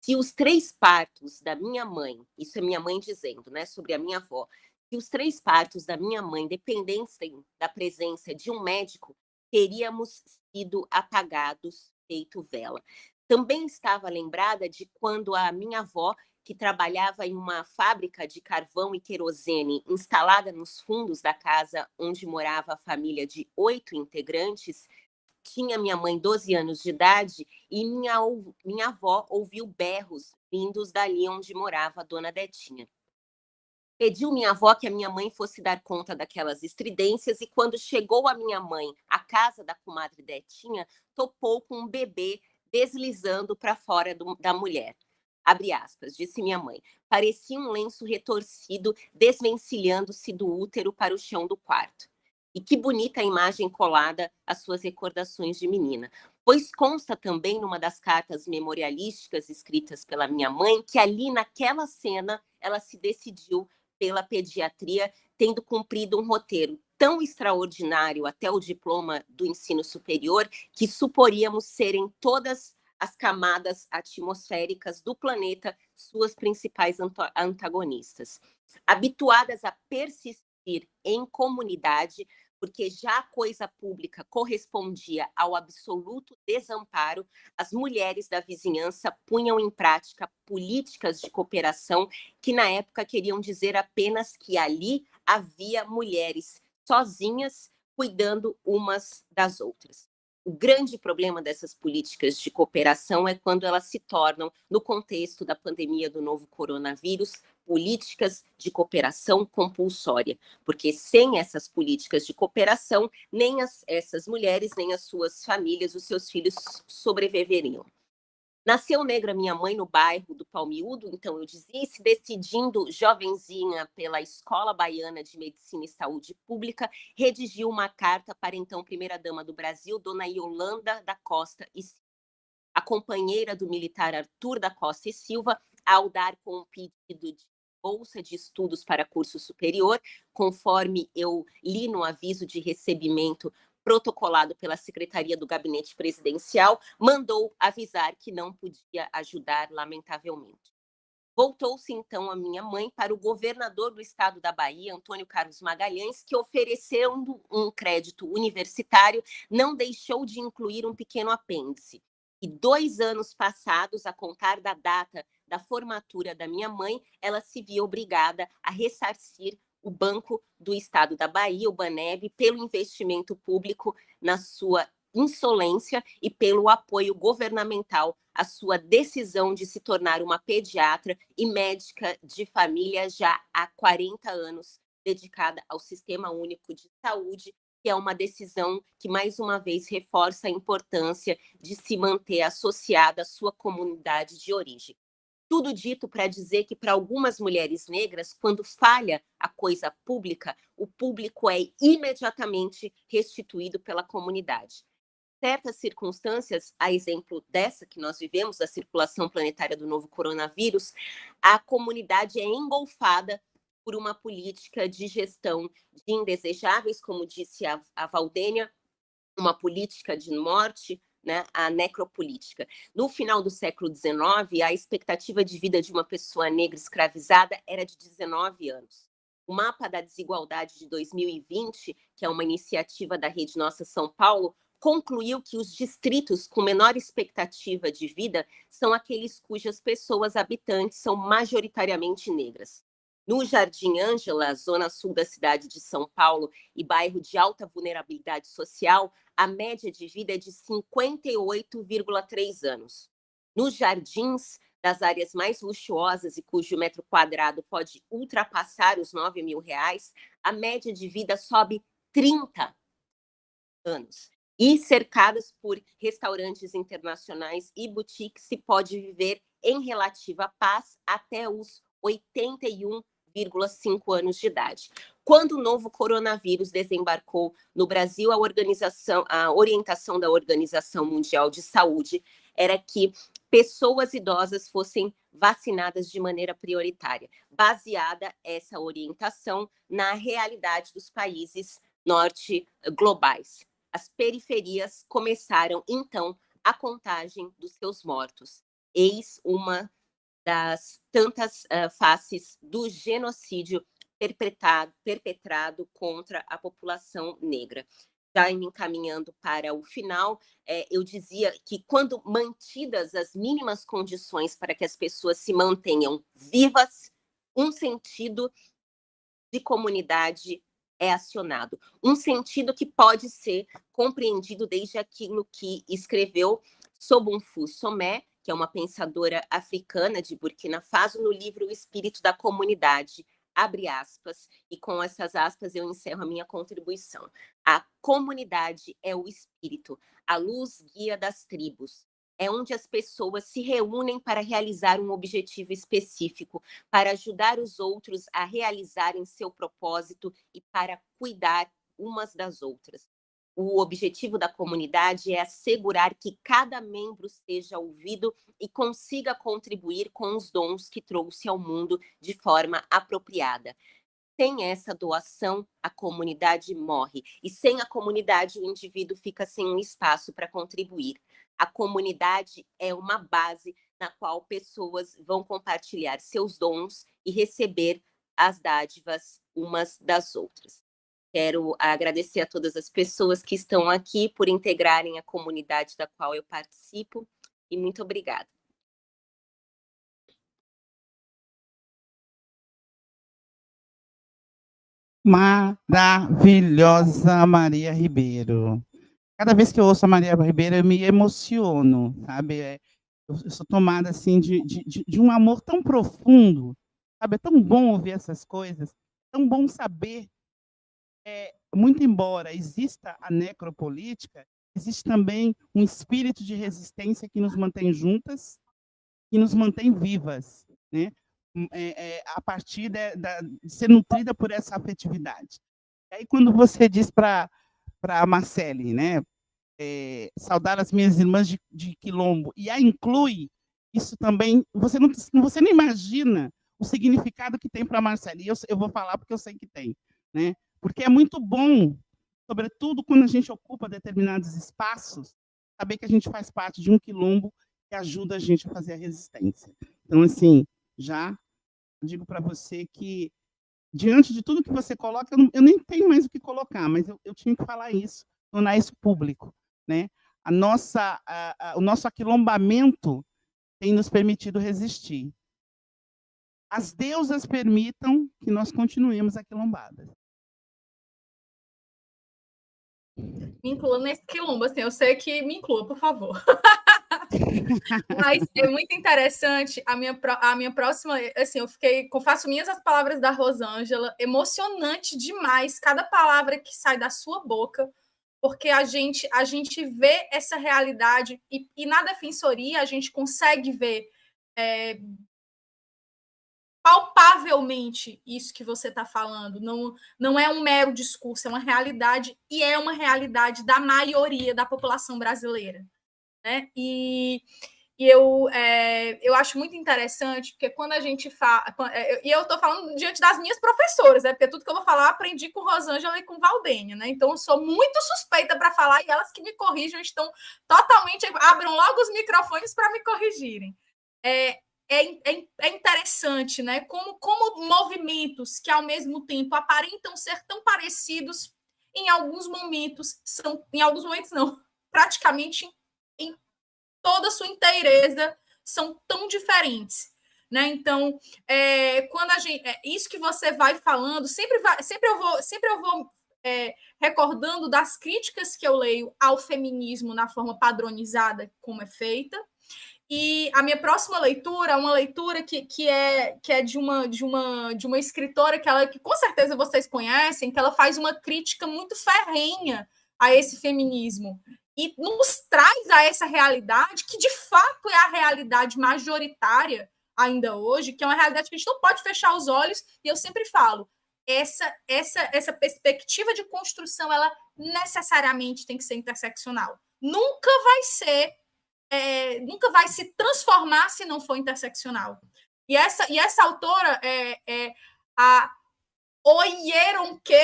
se os três partos da minha mãe, isso é minha mãe dizendo, né, sobre a minha avó, se os três partos da minha mãe dependessem da presença de um médico, teríamos sido apagados feito vela. Também estava lembrada de quando a minha avó, que trabalhava em uma fábrica de carvão e querosene instalada nos fundos da casa onde morava a família de oito integrantes, Tinha minha mãe 12 anos de idade e minha, minha avó ouviu berros vindos dali onde morava a dona Detinha. Pediu minha avó que a minha mãe fosse dar conta daquelas estridências e quando chegou a minha mãe à casa da comadre Detinha, topou com um bebê deslizando para fora do, da mulher. Abre aspas, disse minha mãe. Parecia um lenço retorcido desvencilhando-se do útero para o chão do quarto. E que bonita imagem colada às suas recordações de menina. Pois consta também numa das cartas memorialísticas escritas pela minha mãe que ali naquela cena ela se decidiu pela pediatria, tendo cumprido um roteiro tão extraordinário até o diploma do ensino superior que suporíamos serem todas as camadas atmosféricas do planeta suas principais antagonistas. Habituadas a persistir em comunidade, porque já a coisa pública correspondia ao absoluto desamparo, as mulheres da vizinhança punham em prática políticas de cooperação que, na época, queriam dizer apenas que ali havia mulheres sozinhas cuidando umas das outras. O grande problema dessas políticas de cooperação é quando elas se tornam, no contexto da pandemia do novo coronavírus, políticas de cooperação compulsória, porque sem essas políticas de cooperação, nem as, essas mulheres, nem as suas famílias, os seus filhos sobreviveriam. Nasceu negra minha mãe no bairro do Palmiúdo, então eu dizia, se decidindo jovenzinha pela Escola Baiana de Medicina e Saúde Pública, redigiu uma carta para então primeira-dama do Brasil, dona Yolanda da Costa e. A companheira do militar Arthur da Costa e Silva, ao dar com um pedido de bolsa de estudos para curso superior, conforme eu li no aviso de recebimento protocolado pela Secretaria do Gabinete Presidencial, mandou avisar que não podia ajudar, lamentavelmente. Voltou-se então a minha mãe para o governador do estado da Bahia, Antônio Carlos Magalhães, que oferecendo um crédito universitário, não deixou de incluir um pequeno apêndice. E dois anos passados, a contar da data da formatura da minha mãe, ela se viu obrigada a ressarcir o Banco do Estado da Bahia, o Baneb, pelo investimento público na sua insolência e pelo apoio governamental à sua decisão de se tornar uma pediatra e médica de família já há 40 anos, dedicada ao Sistema Único de Saúde, é uma decisão que, mais uma vez, reforça a importância de se manter associada à sua comunidade de origem. Tudo dito para dizer que, para algumas mulheres negras, quando falha a coisa pública, o público é imediatamente restituído pela comunidade. Certas circunstâncias, a exemplo dessa que nós vivemos, da circulação planetária do novo coronavírus, a comunidade é engolfada por uma política de gestão de indesejáveis, como disse a, a Valdênia, uma política de morte, né, a necropolítica. No final do século XIX, a expectativa de vida de uma pessoa negra escravizada era de 19 anos. O mapa da desigualdade de 2020, que é uma iniciativa da Rede Nossa São Paulo, concluiu que os distritos com menor expectativa de vida são aqueles cujas pessoas habitantes são majoritariamente negras. No Jardim Ângela, zona sul da cidade de São Paulo e bairro de alta vulnerabilidade social, a média de vida é de 58,3 anos. Nos jardins das áreas mais luxuosas e cujo metro quadrado pode ultrapassar os 9 mil reais, a média de vida sobe 30 anos. E cercadas por restaurantes internacionais e boutiques, se pode viver em relativa paz até os 81 5 anos de idade. Quando o novo coronavírus desembarcou no Brasil, a organização, a orientação da Organização Mundial de Saúde era que pessoas idosas fossem vacinadas de maneira prioritária, baseada essa orientação na realidade dos países norte globais. As periferias começaram então a contagem dos seus mortos. Eis uma das tantas uh, faces do genocídio perpetrado, perpetrado contra a população negra. Já me encaminhando para o final, é, eu dizia que quando mantidas as mínimas condições para que as pessoas se mantenham vivas, um sentido de comunidade é acionado. Um sentido que pode ser compreendido desde aquilo que escreveu Sobunfu Somé, que é uma pensadora africana de Burkina Faso, no livro O Espírito da Comunidade, abre aspas, e com essas aspas eu encerro a minha contribuição. A comunidade é o espírito, a luz guia das tribos. É onde as pessoas se reúnem para realizar um objetivo específico, para ajudar os outros a realizarem seu propósito e para cuidar umas das outras. O objetivo da comunidade é assegurar que cada membro seja ouvido e consiga contribuir com os dons que trouxe ao mundo de forma apropriada. Sem essa doação, a comunidade morre, e sem a comunidade, o indivíduo fica sem um espaço para contribuir. A comunidade é uma base na qual pessoas vão compartilhar seus dons e receber as dádivas umas das outras. Quero agradecer a todas as pessoas que estão aqui por integrarem a comunidade da qual eu participo e muito obrigada. Maravilhosa Maria Ribeiro. Cada vez que eu ouço a Maria Ribeiro, eu me emociono, sabe? É, eu sou tomada assim de, de, de um amor tão profundo, sabe? É tão bom ouvir essas coisas, tão bom saber é, muito embora exista a necropolítica, existe também um espírito de resistência que nos mantém juntas, que nos mantém vivas, né? Hum, é, é, a partir de, de, ser nutrida por essa afetividade. E aí, quando você diz para a Marcele, né, é, saudar as minhas irmãs de, de Quilombo, e a inclui, isso também, você não, você não imagina o significado que tem para Marcele. Eu, eu vou falar porque eu sei que tem. Né? Porque é muito bom, sobretudo quando a gente ocupa determinados espaços, saber que a gente faz parte de um quilombo que ajuda a gente a fazer a resistência. Então, assim, já digo para você que, diante de tudo que você coloca, eu, não, eu nem tenho mais o que colocar, mas eu, eu, tinha que falar isso, tornar isso público. Né? A nossa, a, a, o nosso aquilombamento tem nos permitido resistir. As deusas permitam que nós continuemos aquilombadas. Me inclua nesse quilombo, assim, eu sei que me inclua, por favor. Mas é muito interessante a minha, a minha próxima, assim, eu fiquei, faço minhas as palavras da Rosângela, emocionante demais cada palavra que sai da sua boca, porque a gente a gente vê essa realidade e, e na defensoria a gente consegue ver é, palpavelmente isso que você está falando. Não, não é um mero discurso, é uma realidade e é uma realidade da maioria da população brasileira. Né? E, e eu, é, eu acho muito interessante, porque quando a gente fala. É, e eu estou falando diante das minhas professoras, né? porque tudo que eu vou falar eu aprendi com Rosângela e com Valdênia. Né? Então, eu sou muito suspeita para falar e elas que me corrijam estão totalmente. abram logo os microfones para me corrigirem. É, é, é, é, interessante, né? Como, como movimentos que ao mesmo tempo aparentam ser tão parecidos, em alguns momentos são, em alguns momentos não, praticamente em, em toda a sua inteireza são tão diferentes. Né? Então, é, quando a gente, é, isso que você vai falando, sempre, vai, sempre eu vou, sempre eu vou é, recordando das críticas que eu leio ao feminismo na forma padronizada como é feita, e a minha próxima leitura é uma leitura que, que, é, que é de uma, de, uma, de uma escritora que, ela, que com certeza vocês conhecem, que ela faz uma crítica muito ferrenha a esse feminismo e nos traz a essa realidade que de fato é a realidade majoritária ainda hoje, que é uma realidade que a gente não pode fechar os olhos, e eu sempre falo, essa essa essa perspectiva de construção ela necessariamente tem que ser interseccional. Nunca vai ser é, nunca vai se transformar se não for interseccional. E essa, e essa autora é, é a Oyeronke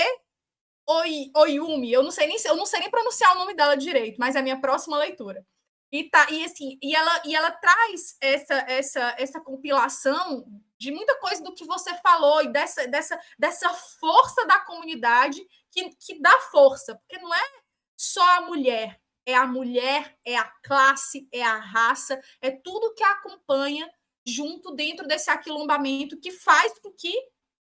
Oi, Oyumi. Eu não sei nem eu não sei nem pronunciar o nome dela direito, mas é a minha próxima leitura. E tá e assim, e ela e ela traz essa essa essa compilação de muita coisa do que você falou e dessa dessa dessa força da comunidade que, que dá força, porque não é só a mulher, é a mulher, é a classe, é a raça, é tudo que acompanha junto dentro desse aquilombamento que faz com que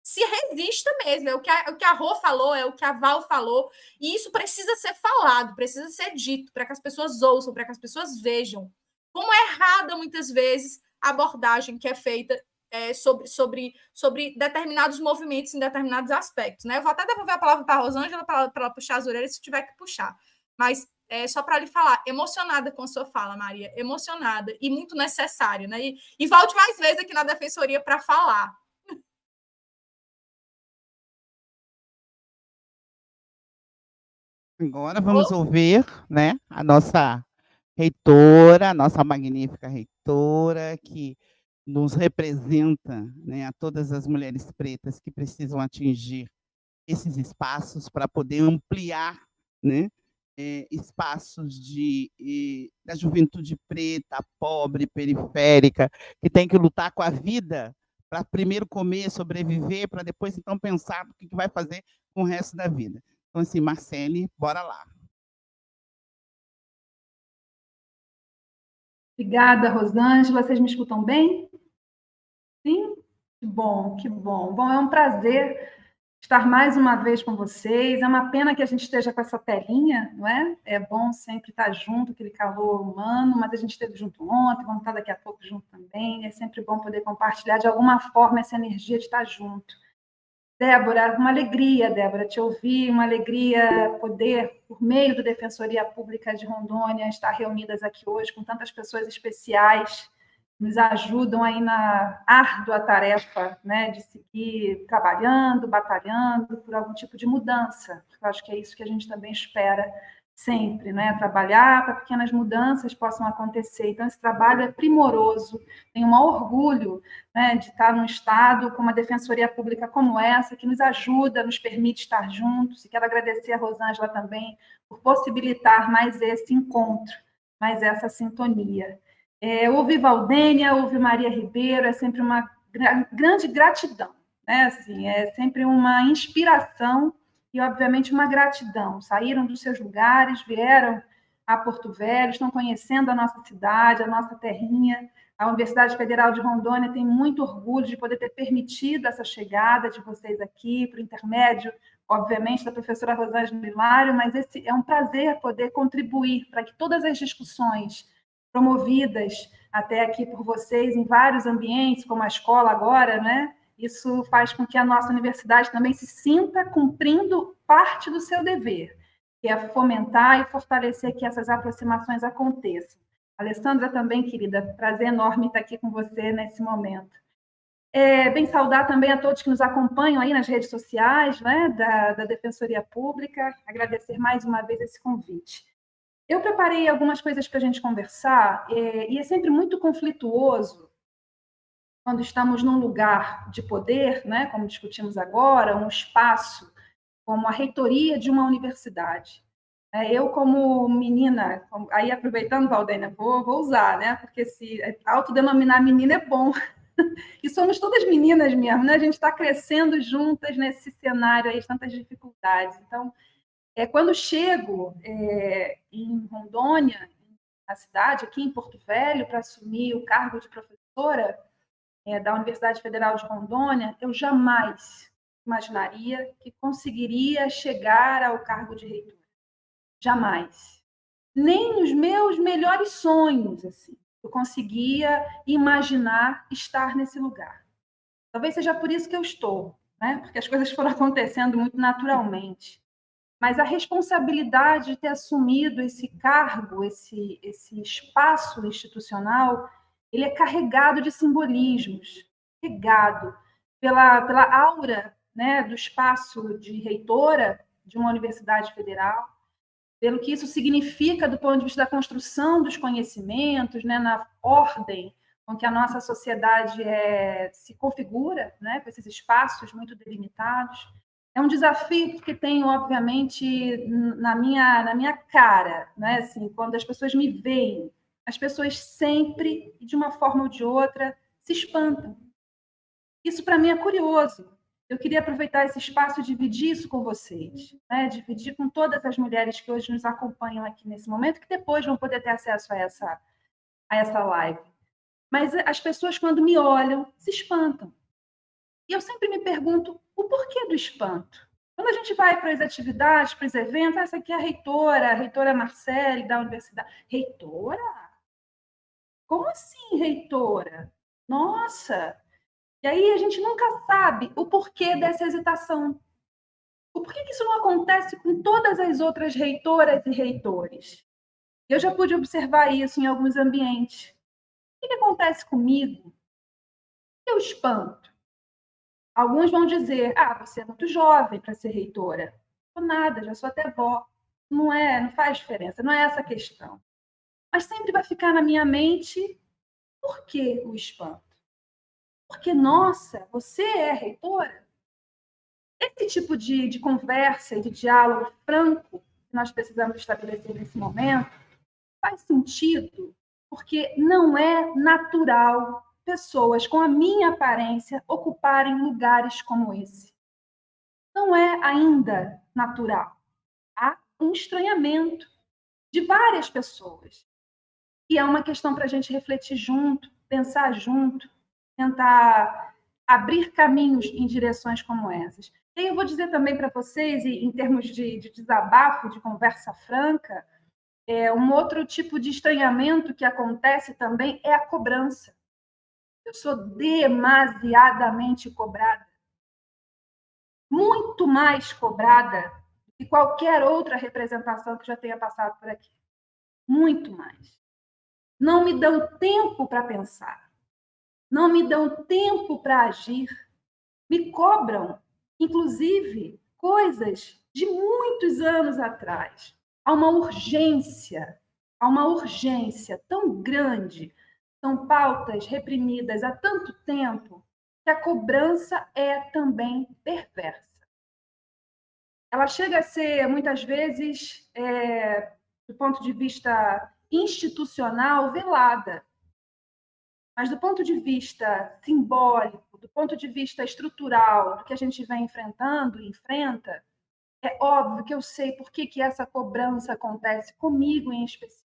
se resista mesmo. É o que a, o que a Rô falou, é o que a Val falou. E isso precisa ser falado, precisa ser dito, para que as pessoas ouçam, para que as pessoas vejam como é errada muitas vezes a abordagem que é feita é, sobre, sobre, sobre determinados movimentos em determinados aspectos. Né? Eu vou até devolver a palavra para a Rosângela para ela puxar as orelhas se tiver que puxar. Mas é, só para lhe falar, emocionada com a sua fala, Maria, emocionada e muito necessária. Né? E, e volte mais vezes aqui na Defensoria para falar, Agora vamos ouvir né, a nossa reitora, a nossa magnífica reitora, que nos representa né, a todas as mulheres pretas que precisam atingir esses espaços para poder ampliar né, é, espaços de, e, da juventude preta, pobre, periférica, que tem que lutar com a vida para primeiro comer, sobreviver, para depois então pensar o que, que vai fazer com o resto da vida. Então, assim, Marcele, bora lá. Obrigada, Rosângela. Vocês me escutam bem? Sim? Que bom, que bom. Bom, é um prazer estar mais uma vez com vocês. É uma pena que a gente esteja com essa telinha, não é? É bom sempre estar junto, aquele calor humano, mas a gente esteve junto ontem, vamos estar daqui a pouco junto também. É sempre bom poder compartilhar de alguma forma essa energia de estar junto. Débora, uma alegria, Débora, te ouvir, uma alegria poder, por meio do Defensoria Pública de Rondônia, estar reunidas aqui hoje com tantas pessoas especiais nos ajudam aí na árdua tarefa né, de seguir trabalhando, batalhando por algum tipo de mudança. Eu acho que é isso que a gente também espera sempre, né? Trabalhar para pequenas mudanças possam acontecer. Então, esse trabalho é primoroso. Tenho um orgulho né, de estar num Estado com uma defensoria pública como essa, que nos ajuda, nos permite estar juntos. E quero agradecer a Rosângela também por possibilitar mais esse encontro, mais essa sintonia. É, houve Valdênia, houve Maria Ribeiro, é sempre uma grande gratidão. Né? Assim, é sempre uma inspiração e, obviamente, uma gratidão. Saíram dos seus lugares, vieram a Porto Velho, estão conhecendo a nossa cidade, a nossa terrinha. A Universidade Federal de Rondônia tem muito orgulho de poder ter permitido essa chegada de vocês aqui, por intermédio, obviamente, da professora Rosângela Hilário, mas esse é um prazer poder contribuir para que todas as discussões promovidas até aqui por vocês em vários ambientes, como a escola agora, né? Isso faz com que a nossa universidade também se sinta cumprindo parte do seu dever, que é fomentar e fortalecer que essas aproximações aconteçam. Alessandra também, querida, prazer enorme estar aqui com você nesse momento. É, bem saudar também a todos que nos acompanham aí nas redes sociais né, da, da Defensoria Pública, agradecer mais uma vez esse convite. Eu preparei algumas coisas para a gente conversar, é, e é sempre muito conflituoso quando estamos num lugar de poder, né, como discutimos agora, um espaço como a reitoria de uma universidade. É, eu, como menina, aí aproveitando, Valdênia, vou, vou usar, né, porque se autodenominar menina é bom. E somos todas meninas mesmo, né? A gente está crescendo juntas nesse cenário aí, tantas dificuldades. Então, é, quando chego é, em Rondônia, na cidade, aqui em Porto Velho, para assumir o cargo de professora, é, da Universidade Federal de Rondônia, eu jamais imaginaria que conseguiria chegar ao cargo de reitor. Jamais. Nem nos meus melhores sonhos, assim, eu conseguia imaginar estar nesse lugar. Talvez seja por isso que eu estou, né? Porque as coisas foram acontecendo muito naturalmente. Mas a responsabilidade de ter assumido esse cargo, esse, esse espaço institucional, ele é carregado de simbolismos, carregado pela, pela aura né, do espaço de reitora de uma universidade federal, pelo que isso significa do ponto de vista da construção dos conhecimentos, né, na ordem com que a nossa sociedade é, se configura, né, com esses espaços muito delimitados. É um desafio que tenho, obviamente, na minha, na minha cara, né, assim, quando as pessoas me veem as pessoas sempre, de uma forma ou de outra, se espantam. Isso para mim é curioso. Eu queria aproveitar esse espaço e dividir isso com vocês, né? dividir com todas as mulheres que hoje nos acompanham aqui nesse momento, que depois vão poder ter acesso a essa, a essa live. Mas as pessoas, quando me olham, se espantam. E eu sempre me pergunto o porquê do espanto. Quando a gente vai para as atividades, para os eventos, essa aqui é a reitora, a reitora Marcele da universidade. Reitora? Como assim, reitora? Nossa! E aí a gente nunca sabe o porquê dessa hesitação. O porquê que isso não acontece com todas as outras reitoras e reitores? Eu já pude observar isso em alguns ambientes. O que, acontece comigo? Eu espanto. Alguns vão dizer: ah, você é muito jovem para ser reitora. Não nada, já sou até vó. Não é, não faz diferença, não é essa a questão. Mas sempre vai ficar na minha mente por que o espanto? Porque, nossa, você é reitora? Esse tipo de, de conversa e de diálogo franco que nós precisamos estabelecer nesse momento faz sentido, porque não é natural pessoas com a minha aparência ocuparem lugares como esse. Não é ainda natural. Há um estranhamento de várias pessoas. E é uma questão para a gente refletir junto, pensar junto, tentar abrir caminhos em direções como essas. E eu vou dizer também para vocês, em termos de, de desabafo, de conversa franca, é, um outro tipo de estranhamento que acontece também é a cobrança. Eu sou demasiadamente cobrada. Muito mais cobrada que qualquer outra representação que já tenha passado por aqui. Muito mais. Não me dão tempo para pensar. Não me dão tempo para agir. Me cobram, inclusive, coisas de muitos anos atrás há uma urgência, há uma urgência tão grande, são pautas reprimidas há tanto tempo, que a cobrança é também perversa. Ela chega a ser, muitas vezes, é, do ponto de vista institucional, velada. Mas do ponto de vista simbólico, do ponto de vista estrutural, do que a gente vem enfrentando e enfrenta, é óbvio que eu sei por que, que essa cobrança acontece comigo em específico.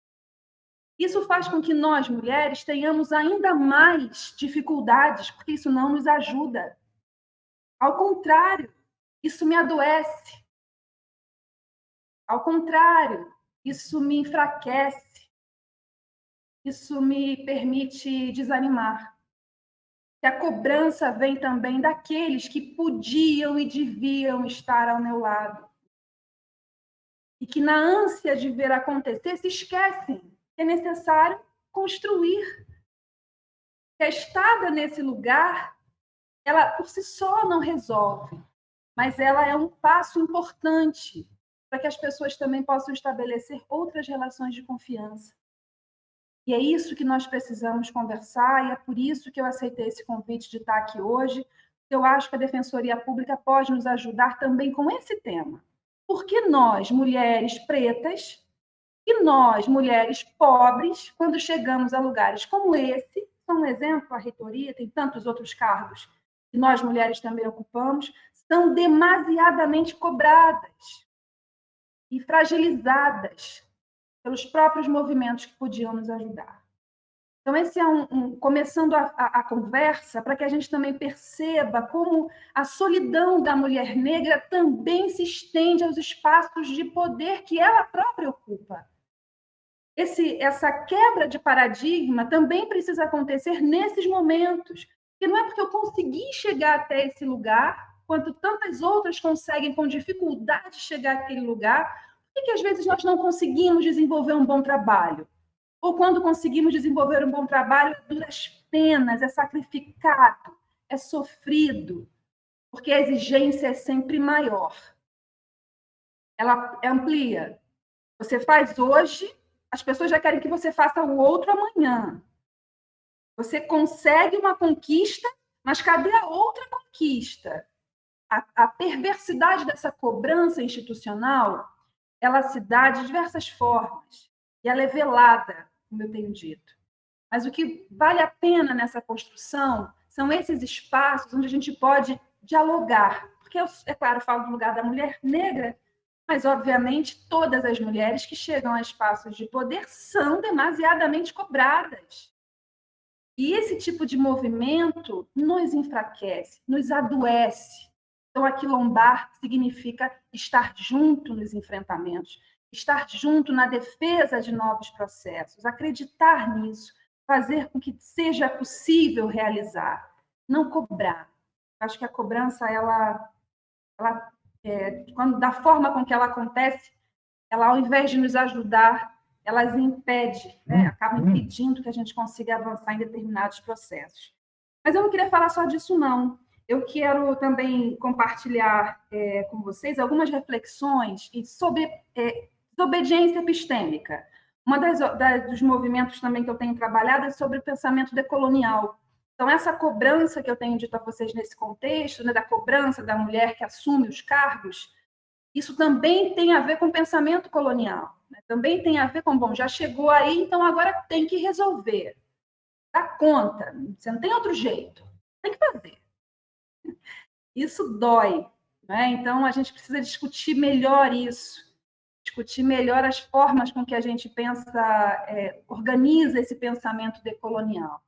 Isso faz com que nós, mulheres, tenhamos ainda mais dificuldades, porque isso não nos ajuda. Ao contrário, isso me adoece. Ao contrário, isso me enfraquece. Isso me permite desanimar que a cobrança vem também daqueles que podiam e deviam estar ao meu lado. E que, na ânsia de ver acontecer, se esquecem que é necessário construir. A estada nesse lugar, ela por si só não resolve, mas ela é um passo importante para que as pessoas também possam estabelecer outras relações de confiança. E é isso que nós precisamos conversar, e é por isso que eu aceitei esse convite de estar aqui hoje. Eu acho que a Defensoria Pública pode nos ajudar também com esse tema. Porque nós, mulheres pretas, e nós, mulheres pobres, quando chegamos a lugares como esse, são um exemplo, a reitoria, tem tantos outros cargos que nós, mulheres, também ocupamos, são demasiadamente cobradas e fragilizadas pelos próprios movimentos que podiam nos ajudar. Então, esse é um, um começando a, a, a conversa para que a gente também perceba como a solidão da mulher negra também se estende aos espaços de poder que ela própria ocupa. Esse, essa quebra de paradigma também precisa acontecer nesses momentos, que não é porque eu consegui chegar até esse lugar, quanto tantas outras conseguem com dificuldade chegar àquele lugar, e que às vezes nós não conseguimos desenvolver um bom trabalho. Ou quando conseguimos desenvolver um bom trabalho, é duras penas, é sacrificado, é sofrido, porque a exigência é sempre maior. Ela amplia. Você faz hoje, as pessoas já querem que você faça o outro amanhã. Você consegue uma conquista, mas cadê a outra conquista? A, a perversidade dessa cobrança institucional ela se dá de diversas formas e ela é velada, como eu tenho dito. Mas o que vale a pena nessa construção são esses espaços onde a gente pode dialogar. Porque, eu, é claro, falo do lugar da mulher negra, mas, obviamente, todas as mulheres que chegam a espaços de poder são demasiadamente cobradas. E esse tipo de movimento nos enfraquece, nos adoece. Então, aquilombar significa estar junto nos enfrentamentos, estar junto na defesa de novos processos, acreditar nisso, fazer com que seja possível realizar, não cobrar. Acho que a cobrança, ela, ela é, quando, da forma com que ela acontece, ela, ao invés de nos ajudar, elas impede, né, hum, acabam hum. impedindo que a gente consiga avançar em determinados processos. Mas eu não queria falar só disso, não. Eu quero também compartilhar é, com vocês algumas reflexões sobre é, desobediência epistêmica. Uma das, das, dos movimentos também que eu tenho trabalhado é sobre o pensamento decolonial. Então, essa cobrança que eu tenho dito a vocês nesse contexto, né, da cobrança da mulher que assume os cargos, isso também tem a ver com pensamento colonial. Né? Também tem a ver com, bom, já chegou aí, então agora tem que resolver. Dá conta, você não tem outro jeito. Tem que fazer. Isso dói. Né? Então, a gente precisa discutir melhor isso. Discutir melhor as formas com que a gente pensa, é, organiza esse pensamento decolonial.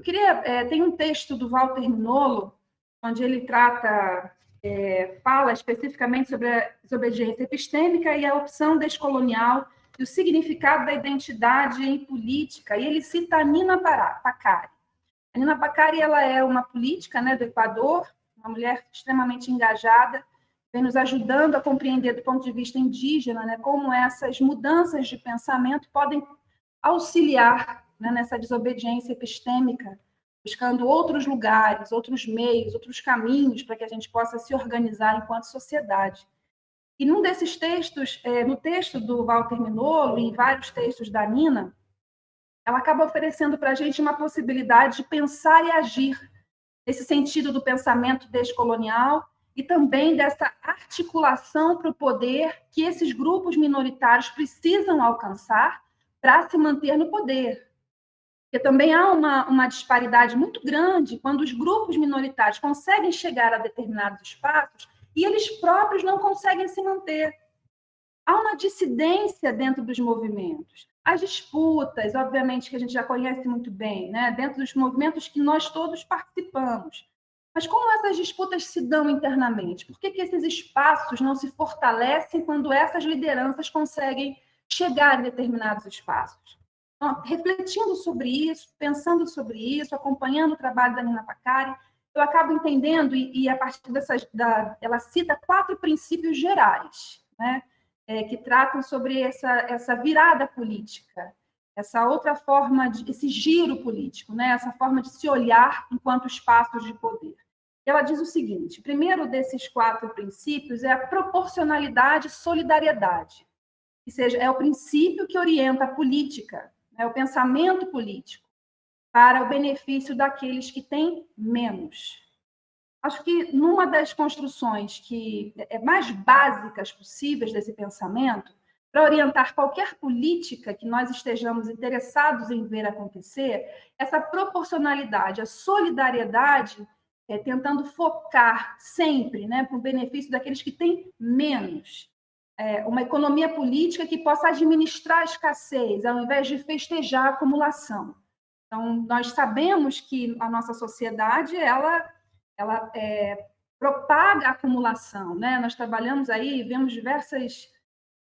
Eu queria. É, tem um texto do Walter Minolo, onde ele trata é, fala especificamente sobre a desobediência epistêmica e a opção descolonial e o significado da identidade em política. E ele cita a Nina Pacari. A Nina Pacari ela é uma política né, do Equador, uma mulher extremamente engajada, vem nos ajudando a compreender do ponto de vista indígena né, como essas mudanças de pensamento podem auxiliar né, nessa desobediência epistêmica buscando outros lugares, outros meios, outros caminhos para que a gente possa se organizar enquanto sociedade. E num desses textos, é, no texto do Walter Minolo e em vários textos da Nina, ela acaba oferecendo para a gente uma possibilidade de pensar e agir nesse sentido do pensamento descolonial e também dessa articulação para o poder que esses grupos minoritários precisam alcançar para se manter no poder, porque também há uma, uma disparidade muito grande quando os grupos minoritários conseguem chegar a determinados espaços e eles próprios não conseguem se manter. Há uma dissidência dentro dos movimentos. As disputas, obviamente, que a gente já conhece muito bem, né? dentro dos movimentos que nós todos participamos. Mas como essas disputas se dão internamente? Por que, que esses espaços não se fortalecem quando essas lideranças conseguem chegar em determinados espaços? Refletindo sobre isso, pensando sobre isso, acompanhando o trabalho da Nina Pacari, eu acabo entendendo, e, e a partir dessas, da, ela cita quatro princípios gerais, né, é, que tratam sobre essa, essa virada política, essa outra forma, de, esse giro político, né, essa forma de se olhar enquanto espaços de poder. Ela diz o seguinte: primeiro desses quatro princípios é a proporcionalidade e solidariedade, que seja, é o princípio que orienta a política, né, o pensamento político, para o benefício daqueles que têm menos. Acho que numa das construções que é mais básicas possíveis desse pensamento, para orientar qualquer política que nós estejamos interessados em ver acontecer, essa proporcionalidade, a solidariedade, é, tentando focar sempre né, para o benefício daqueles que têm menos é, uma economia política que possa administrar a escassez, ao invés de festejar a acumulação. Então, nós sabemos que a nossa sociedade ela, ela é, propaga a acumulação. Né? Nós trabalhamos aí, vemos diversas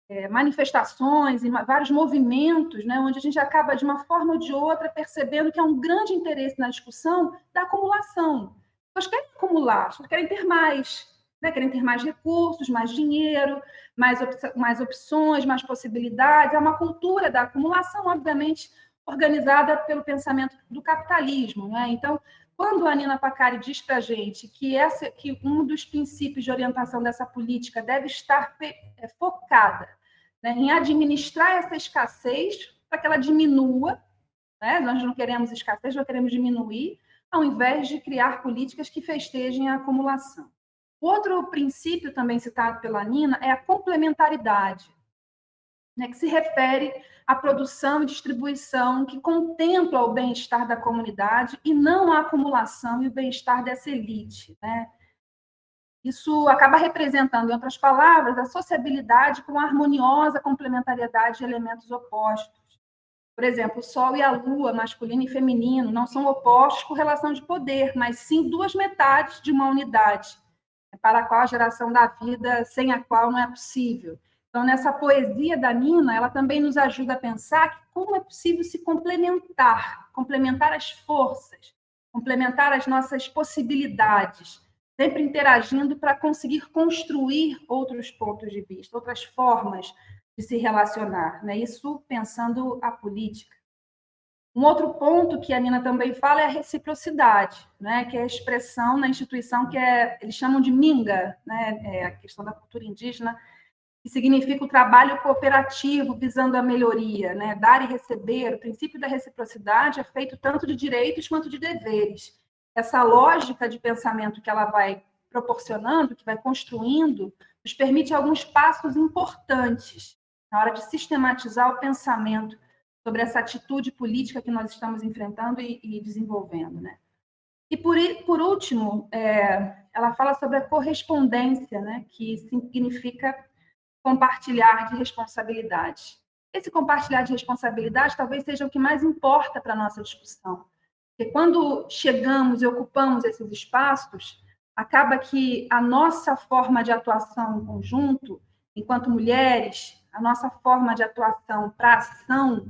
é, manifestações e vários movimentos, né, onde a gente acaba, de uma forma ou de outra, percebendo que há um grande interesse na discussão da acumulação. Nós querem acumular, nós querem ter mais né? querem ter mais recursos, mais dinheiro, mais, op mais opções, mais possibilidades. É uma cultura da acumulação, obviamente, organizada pelo pensamento do capitalismo. Né? Então, quando a Nina Pacari diz para a gente que, essa, que um dos princípios de orientação dessa política deve estar é, focada né, em administrar essa escassez para que ela diminua, né? nós não queremos escassez, nós queremos diminuir, ao invés de criar políticas que festejem a acumulação. Outro princípio também citado pela Nina é a complementaridade, né, que se refere à produção e distribuição que contempla o bem-estar da comunidade e não a acumulação e o bem-estar dessa elite. Né? Isso acaba representando, em outras palavras, a sociabilidade com a harmoniosa complementariedade de elementos opostos. Por exemplo, o Sol e a Lua, masculino e feminino, não são opostos por relação de poder, mas sim duas metades de uma unidade, para a qual a geração da vida, sem a qual não é possível. Então, nessa poesia da Nina, ela também nos ajuda a pensar que como é possível se complementar, complementar as forças, complementar as nossas possibilidades, sempre interagindo para conseguir construir outros pontos de vista, outras formas de se relacionar. Né? Isso pensando a política. Um outro ponto que a Nina também fala é a reciprocidade, né? que é a expressão na instituição que é, eles chamam de minga, né? é a questão da cultura indígena, que significa o trabalho cooperativo visando a melhoria, né? dar e receber. O princípio da reciprocidade é feito tanto de direitos quanto de deveres. Essa lógica de pensamento que ela vai proporcionando, que vai construindo, nos permite alguns passos importantes na hora de sistematizar o pensamento sobre essa atitude política que nós estamos enfrentando e, e desenvolvendo. Né? E, por, por último, é, ela fala sobre a correspondência, né, que significa compartilhar de responsabilidade. Esse compartilhar de responsabilidade talvez seja o que mais importa para a nossa discussão. Porque quando chegamos e ocupamos esses espaços, acaba que a nossa forma de atuação em conjunto, enquanto mulheres, a nossa forma de atuação para ação,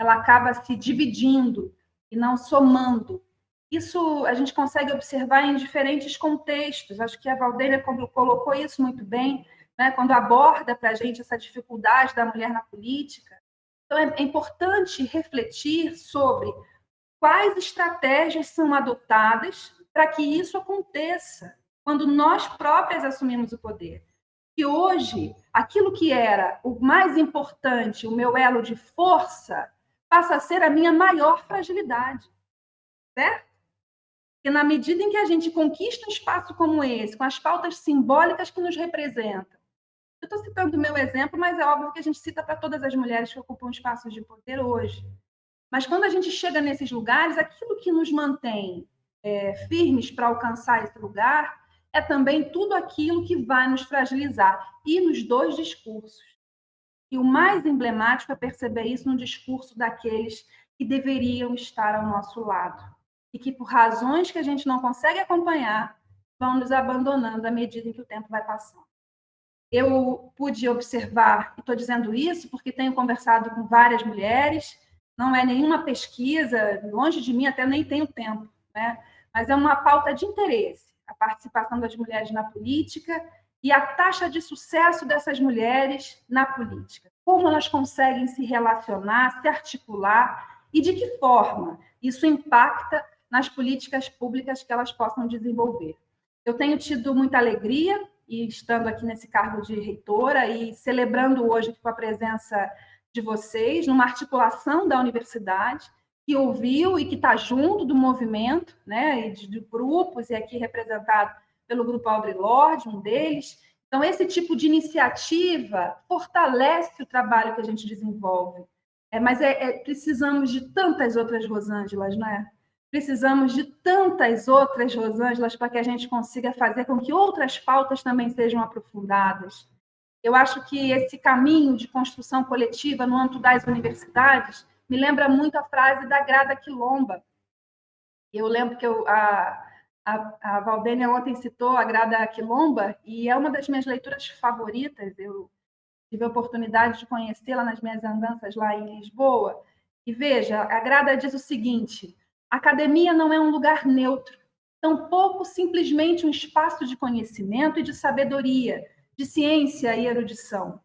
ela acaba se dividindo e não somando. Isso a gente consegue observar em diferentes contextos. Acho que a Valdênia colocou isso muito bem né, quando aborda para a gente essa dificuldade da mulher na política. Então, é, é importante refletir sobre quais estratégias são adotadas para que isso aconteça quando nós próprias assumimos o poder. E hoje, aquilo que era o mais importante, o meu elo de força, passa a ser a minha maior fragilidade. Certo? Porque na medida em que a gente conquista um espaço como esse, com as pautas simbólicas que nos representam, eu estou citando o meu exemplo, mas é óbvio que a gente cita para todas as mulheres que ocupam espaços de poder hoje. Mas quando a gente chega nesses lugares, aquilo que nos mantém é, firmes para alcançar esse lugar é também tudo aquilo que vai nos fragilizar, e nos dois discursos. E o mais emblemático é perceber isso no discurso daqueles que deveriam estar ao nosso lado, e que, por razões que a gente não consegue acompanhar, vão nos abandonando à medida em que o tempo vai passando. Eu pude observar, e estou dizendo isso porque tenho conversado com várias mulheres, não é nenhuma pesquisa, longe de mim, até nem tenho tempo, né? mas é uma pauta de interesse a participação das mulheres na política e a taxa de sucesso dessas mulheres na política. Como elas conseguem se relacionar, se articular e de que forma isso impacta nas políticas públicas que elas possam desenvolver. Eu tenho tido muita alegria e estando aqui nesse cargo de reitora e celebrando hoje com a presença de vocês numa articulação da universidade que ouviu e que está junto do movimento, né, e de, de, grupos, e aqui representado pelo grupo Audre Lorde, um deles. Então, esse tipo de iniciativa fortalece o trabalho que a gente desenvolve. É, mas é, é, precisamos de tantas outras Rosângelas, né? Precisamos de tantas outras Rosângelas para que a gente consiga fazer com que outras pautas também sejam aprofundadas. Eu acho que esse caminho de construção coletiva no âmbito das universidades me lembra muito a frase da Grada Quilomba. Eu lembro que eu, a, a, a Valdênia ontem citou a Grada Quilomba, e é uma das minhas leituras favoritas. Eu tive a oportunidade de conhecê-la nas minhas andanças lá em Lisboa. E veja, a Grada diz o seguinte: academia não é um lugar neutro, tampouco simplesmente um espaço de conhecimento e de sabedoria, de ciência e erudição,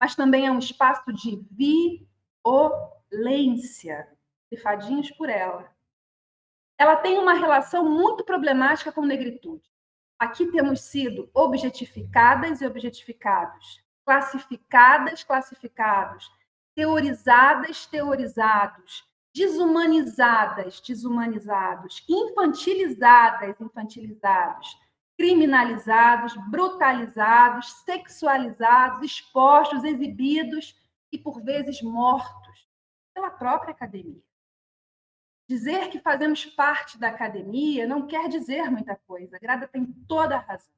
mas também é um espaço de vi o Lência, Cifadinhos por ela. Ela tem uma relação muito problemática com negritude. Aqui temos sido objetificadas e objetificados, classificadas, classificados, teorizadas, teorizados, desumanizadas, desumanizados, infantilizadas, infantilizados, criminalizados, brutalizados, sexualizados, expostos, exibidos e, por vezes, mortos pela própria academia. Dizer que fazemos parte da academia não quer dizer muita coisa. Grada tem toda a razão.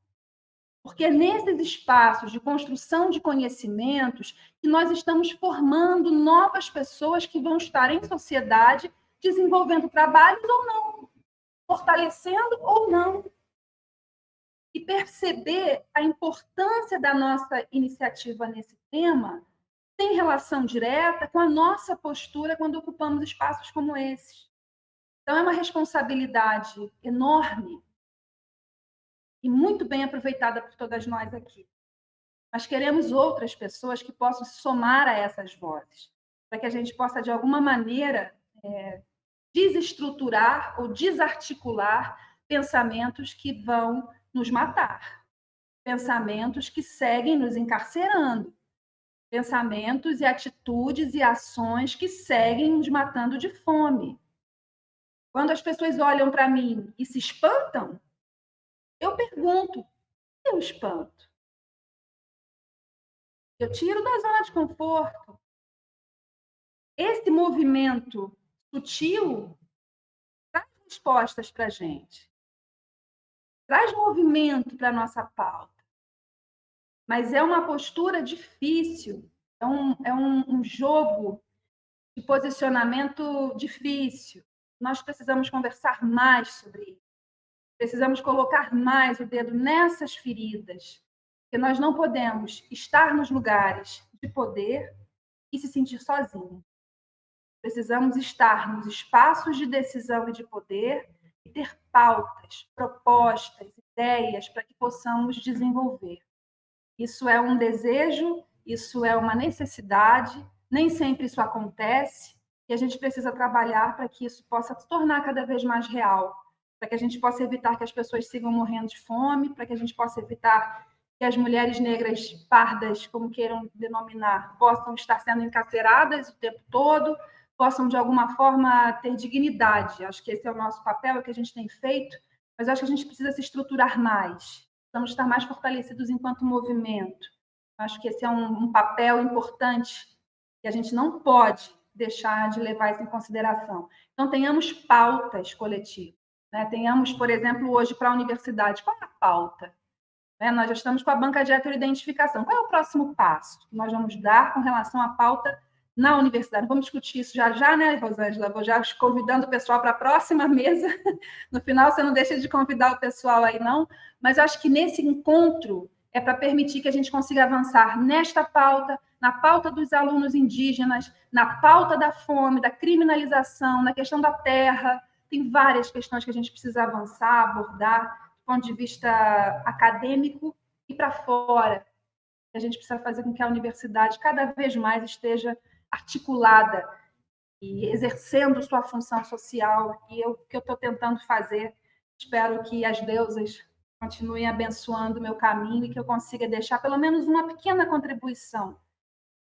porque é nesses espaços de construção de conhecimentos que nós estamos formando novas pessoas que vão estar em sociedade desenvolvendo trabalhos ou não, fortalecendo ou não. E perceber a importância da nossa iniciativa nesse tema tem relação direta com a nossa postura quando ocupamos espaços como esses. Então, é uma responsabilidade enorme e muito bem aproveitada por todas nós aqui. Mas queremos outras pessoas que possam se somar a essas vozes, para que a gente possa, de alguma maneira, é, desestruturar ou desarticular pensamentos que vão nos matar, pensamentos que seguem nos encarcerando, pensamentos e atitudes e ações que seguem nos matando de fome. Quando as pessoas olham para mim e se espantam, eu pergunto: eu espanto? Eu tiro da zona de conforto. Esse movimento sutil traz respostas para a gente, traz movimento para a nossa pauta. Mas é uma postura difícil, é um, é um, um jogo de posicionamento difícil. Nós precisamos conversar mais sobre isso. Precisamos colocar mais o dedo nessas feridas, porque nós não podemos estar nos lugares de poder e se sentir sozinho. Precisamos estar nos espaços de decisão e de poder e ter pautas, propostas, ideias para que possamos desenvolver. Isso é um desejo, isso é uma necessidade, nem sempre isso acontece, e a gente precisa trabalhar para que isso possa se tornar cada vez mais real, para que a gente possa evitar que as pessoas sigam morrendo de fome, para que a gente possa evitar que as mulheres negras pardas, como queiram denominar, possam estar sendo encarceradas o tempo todo, possam, de alguma forma, ter dignidade. Acho que esse é o nosso papel, é o que a gente tem feito, mas acho que a gente precisa se estruturar mais. Precisamos estar mais fortalecidos enquanto movimento. Acho que esse é um, um papel importante que a gente não pode deixar de levar isso em consideração. Então, tenhamos pautas coletivas. Né? Tenhamos, por exemplo, hoje para a universidade, qual é a pauta? Né? Nós já estamos com a banca de heteroidentificação. Qual é o próximo passo que nós vamos dar com relação à pauta na universidade. Vamos discutir isso já já, né, Rosângela? Vou já convidando o pessoal para a próxima mesa. No final, você não deixa de convidar o pessoal aí, não. Mas eu acho que nesse encontro é para permitir que a gente consiga avançar nesta pauta, na pauta dos alunos indígenas, na pauta da fome, da criminalização, na questão da terra. Tem várias questões que a gente precisa avançar, abordar, do ponto de vista acadêmico e para fora. A gente precisa fazer com que a universidade cada vez mais esteja articulada e exercendo sua função social, e o que eu estou tentando fazer. Espero que as deusas continuem abençoando o meu caminho e que eu consiga deixar pelo menos uma pequena contribuição.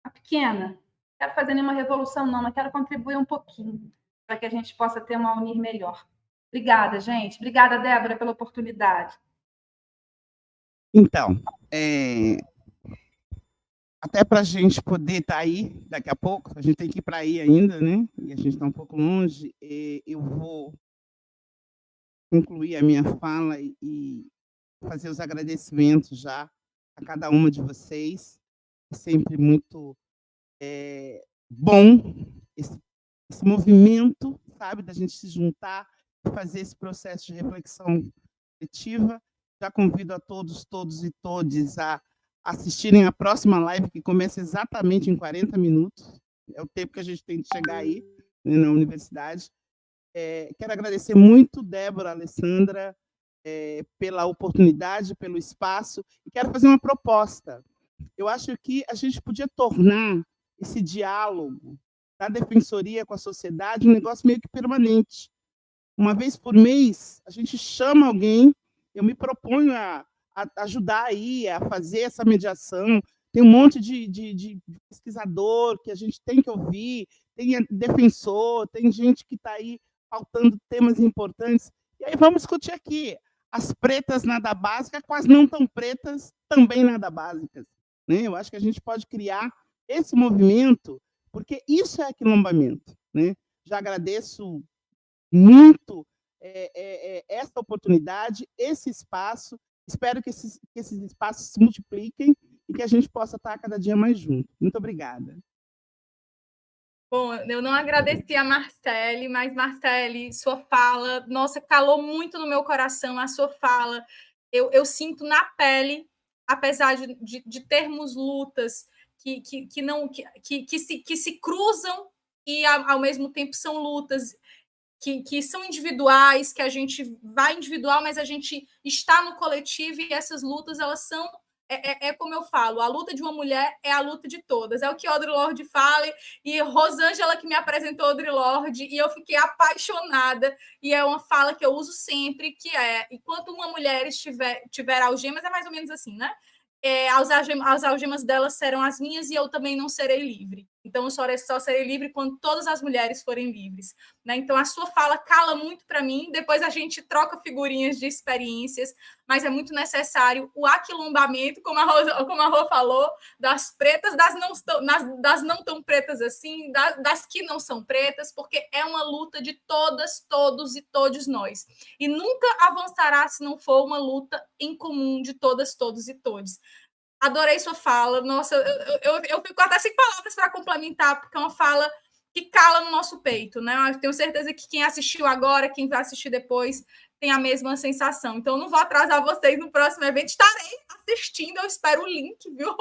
Uma pequena. Não quero fazer nenhuma revolução, não, mas quero contribuir um pouquinho para que a gente possa ter uma unir melhor. Obrigada, gente. Obrigada, Débora, pela oportunidade. Então, é, até para a gente poder estar tá aí daqui a pouco, a gente tem que ir para aí ainda, né? E a gente está um pouco longe. eu vou concluir a minha fala e fazer os agradecimentos já a cada uma de vocês. É sempre muito é, bom esse, esse movimento, sabe, da gente se juntar fazer esse processo de reflexão coletiva. Já convido a todos, todos e todes a assistirem a próxima live, que começa exatamente em 40 minutos. É o tempo que a gente tem de chegar aí né, na universidade. É, quero agradecer muito, Débora, Alessandra, é, pela oportunidade, pelo espaço, e quero fazer uma proposta. Eu acho que a gente podia tornar esse diálogo da defensoria com a sociedade um negócio meio que permanente. Uma vez por mês, a gente chama alguém, eu me proponho a a ajudar aí a fazer essa mediação. Tem um monte de, de, de pesquisador que a gente tem que ouvir, tem defensor, tem gente que está aí faltando temas importantes. E aí vamos discutir aqui as pretas nada básicas com as não tão pretas também nada básicas. Né? Eu acho que a gente pode criar esse movimento, porque isso é aquilombamento. Né? Já agradeço muito é, é, é, essa oportunidade, esse espaço, Espero que esses, que esses espaços se multipliquem e que a gente possa estar cada dia mais junto. Muito obrigada. Bom, eu não agradeci a Marcele, mas Marcele, sua fala, nossa, calou muito no meu coração a sua fala. Eu, eu sinto na pele, apesar de, de, de termos lutas que, que, que não que, que, se, que se cruzam e ao mesmo tempo são lutas que, que são individuais, que a gente vai individual, mas a gente está no coletivo e essas lutas elas são é, é, é, como eu falo, a luta de uma mulher é a luta de todas. É o que Audre Lorde fala, e Rosângela que me apresentou Audre Lorde, e eu fiquei apaixonada, e é uma fala que eu uso sempre, que é, enquanto uma mulher estiver, tiver algemas, é mais ou menos assim, né? É, as, algemas, as algemas delas serão as minhas e eu também não serei livre. Então, eu só, só serei livre quando todas as mulheres forem livres. Né? Então, a sua fala cala muito para mim. Depois a gente troca figurinhas de experiências, mas é muito necessário o aquilombamento, como a Rô, como a Rô falou, das pretas, das não, das, das não tão pretas assim, das, das que não são pretas, porque é uma luta de todas, todos e todos nós. E nunca avançará se não for uma luta em comum de todas, todos e todos. Adorei sua fala. Nossa, eu, eu, eu fico até sem palavras para complementar, porque é uma fala que cala no nosso peito, né? Eu tenho certeza que quem assistiu agora, quem vai assistir depois, tem a mesma sensação. Então, não vou atrasar vocês no próximo evento. Estarei assistindo, eu espero o link, viu?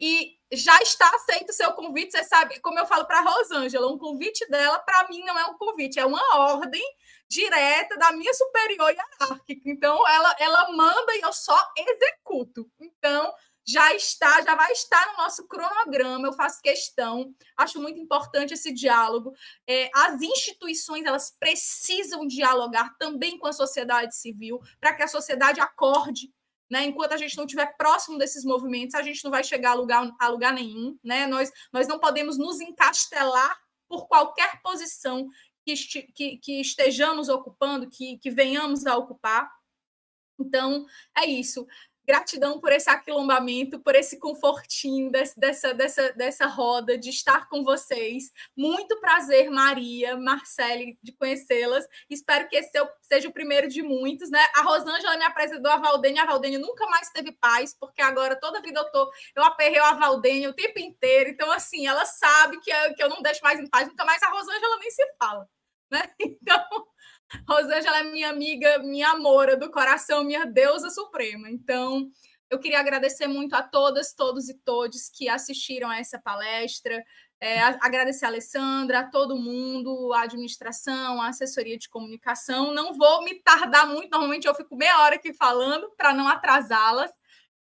E já está aceito o seu convite. Você sabe, como eu falo para a Rosângela, um convite dela, para mim, não é um convite, é uma ordem direta da minha superior hierárquica. Então, ela, ela manda e eu só executo. Então, já está, já vai estar no nosso cronograma. Eu faço questão, acho muito importante esse diálogo. É, as instituições elas precisam dialogar também com a sociedade civil para que a sociedade acorde. Né? Enquanto a gente não estiver próximo desses movimentos, a gente não vai chegar a lugar, a lugar nenhum. Né? Nós, nós não podemos nos encastelar por qualquer posição que, este, que, que estejamos ocupando, que, que venhamos a ocupar. Então, é isso. Gratidão por esse aquilombamento, por esse confortinho desse, dessa, dessa, dessa roda, de estar com vocês. Muito prazer, Maria, Marcele, de conhecê-las. Espero que esse seja o primeiro de muitos, né? A Rosângela me apresentou a Valdênia. A Valdênia nunca mais teve paz, porque agora toda vida eu tô, eu aperrei a Valdênia o tempo inteiro. Então, assim, ela sabe que eu, que eu não deixo mais em paz, nunca mais a Rosângela nem se fala, né? Então, Rosângela é minha amiga, minha amora do coração, minha deusa suprema. Então, eu queria agradecer muito a todas, todos e todos que assistiram a essa palestra. É, agradecer a Alessandra, a todo mundo, a administração, a assessoria de comunicação. Não vou me tardar muito, normalmente eu fico meia hora aqui falando para não atrasá-las,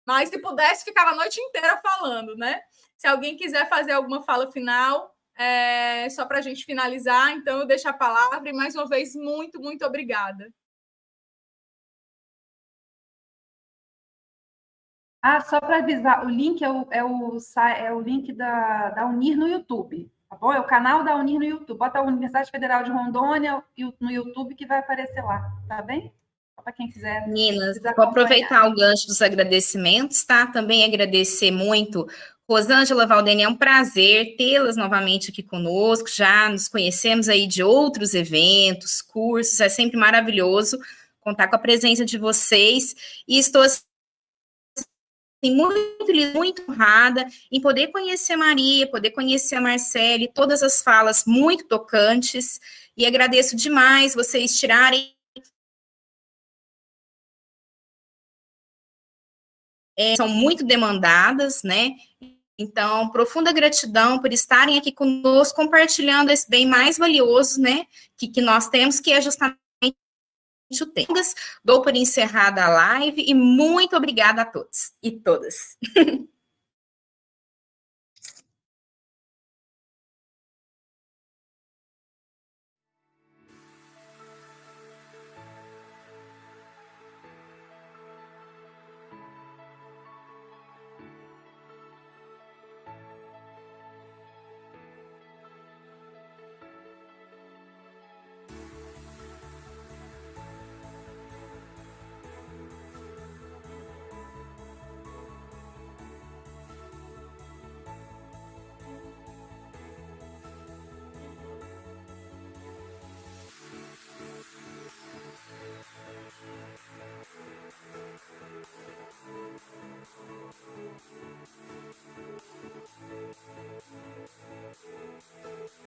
mas se pudesse, ficava a noite inteira falando, né? Se alguém quiser fazer alguma fala final, é, só para a gente finalizar, então eu deixo a palavra e mais uma vez, muito, muito obrigada. Ah, só para avisar, o link é o, é o, é o link da, da Unir no YouTube, tá bom? É o canal da Unir no YouTube. Bota a Universidade Federal de Rondônia no YouTube que vai aparecer lá, tá bem? Para quem quiser. Meninas, vou aproveitar o gancho dos agradecimentos, tá? Também agradecer muito Rosângela Valdene, é um prazer tê-las novamente aqui conosco. Já nos conhecemos aí de outros eventos, cursos, é sempre maravilhoso contar com a presença de vocês. E estou assim, muito, muito honrada em poder conhecer a Maria, poder conhecer a Marcele, todas as falas muito tocantes. E agradeço demais vocês tirarem é, são muito demandadas, né? Então, profunda gratidão por estarem aqui conosco, compartilhando esse bem mais valioso, né, que, que nós temos, que é justamente o Tendas. Dou por encerrada a live e muito obrigada a todos e todas.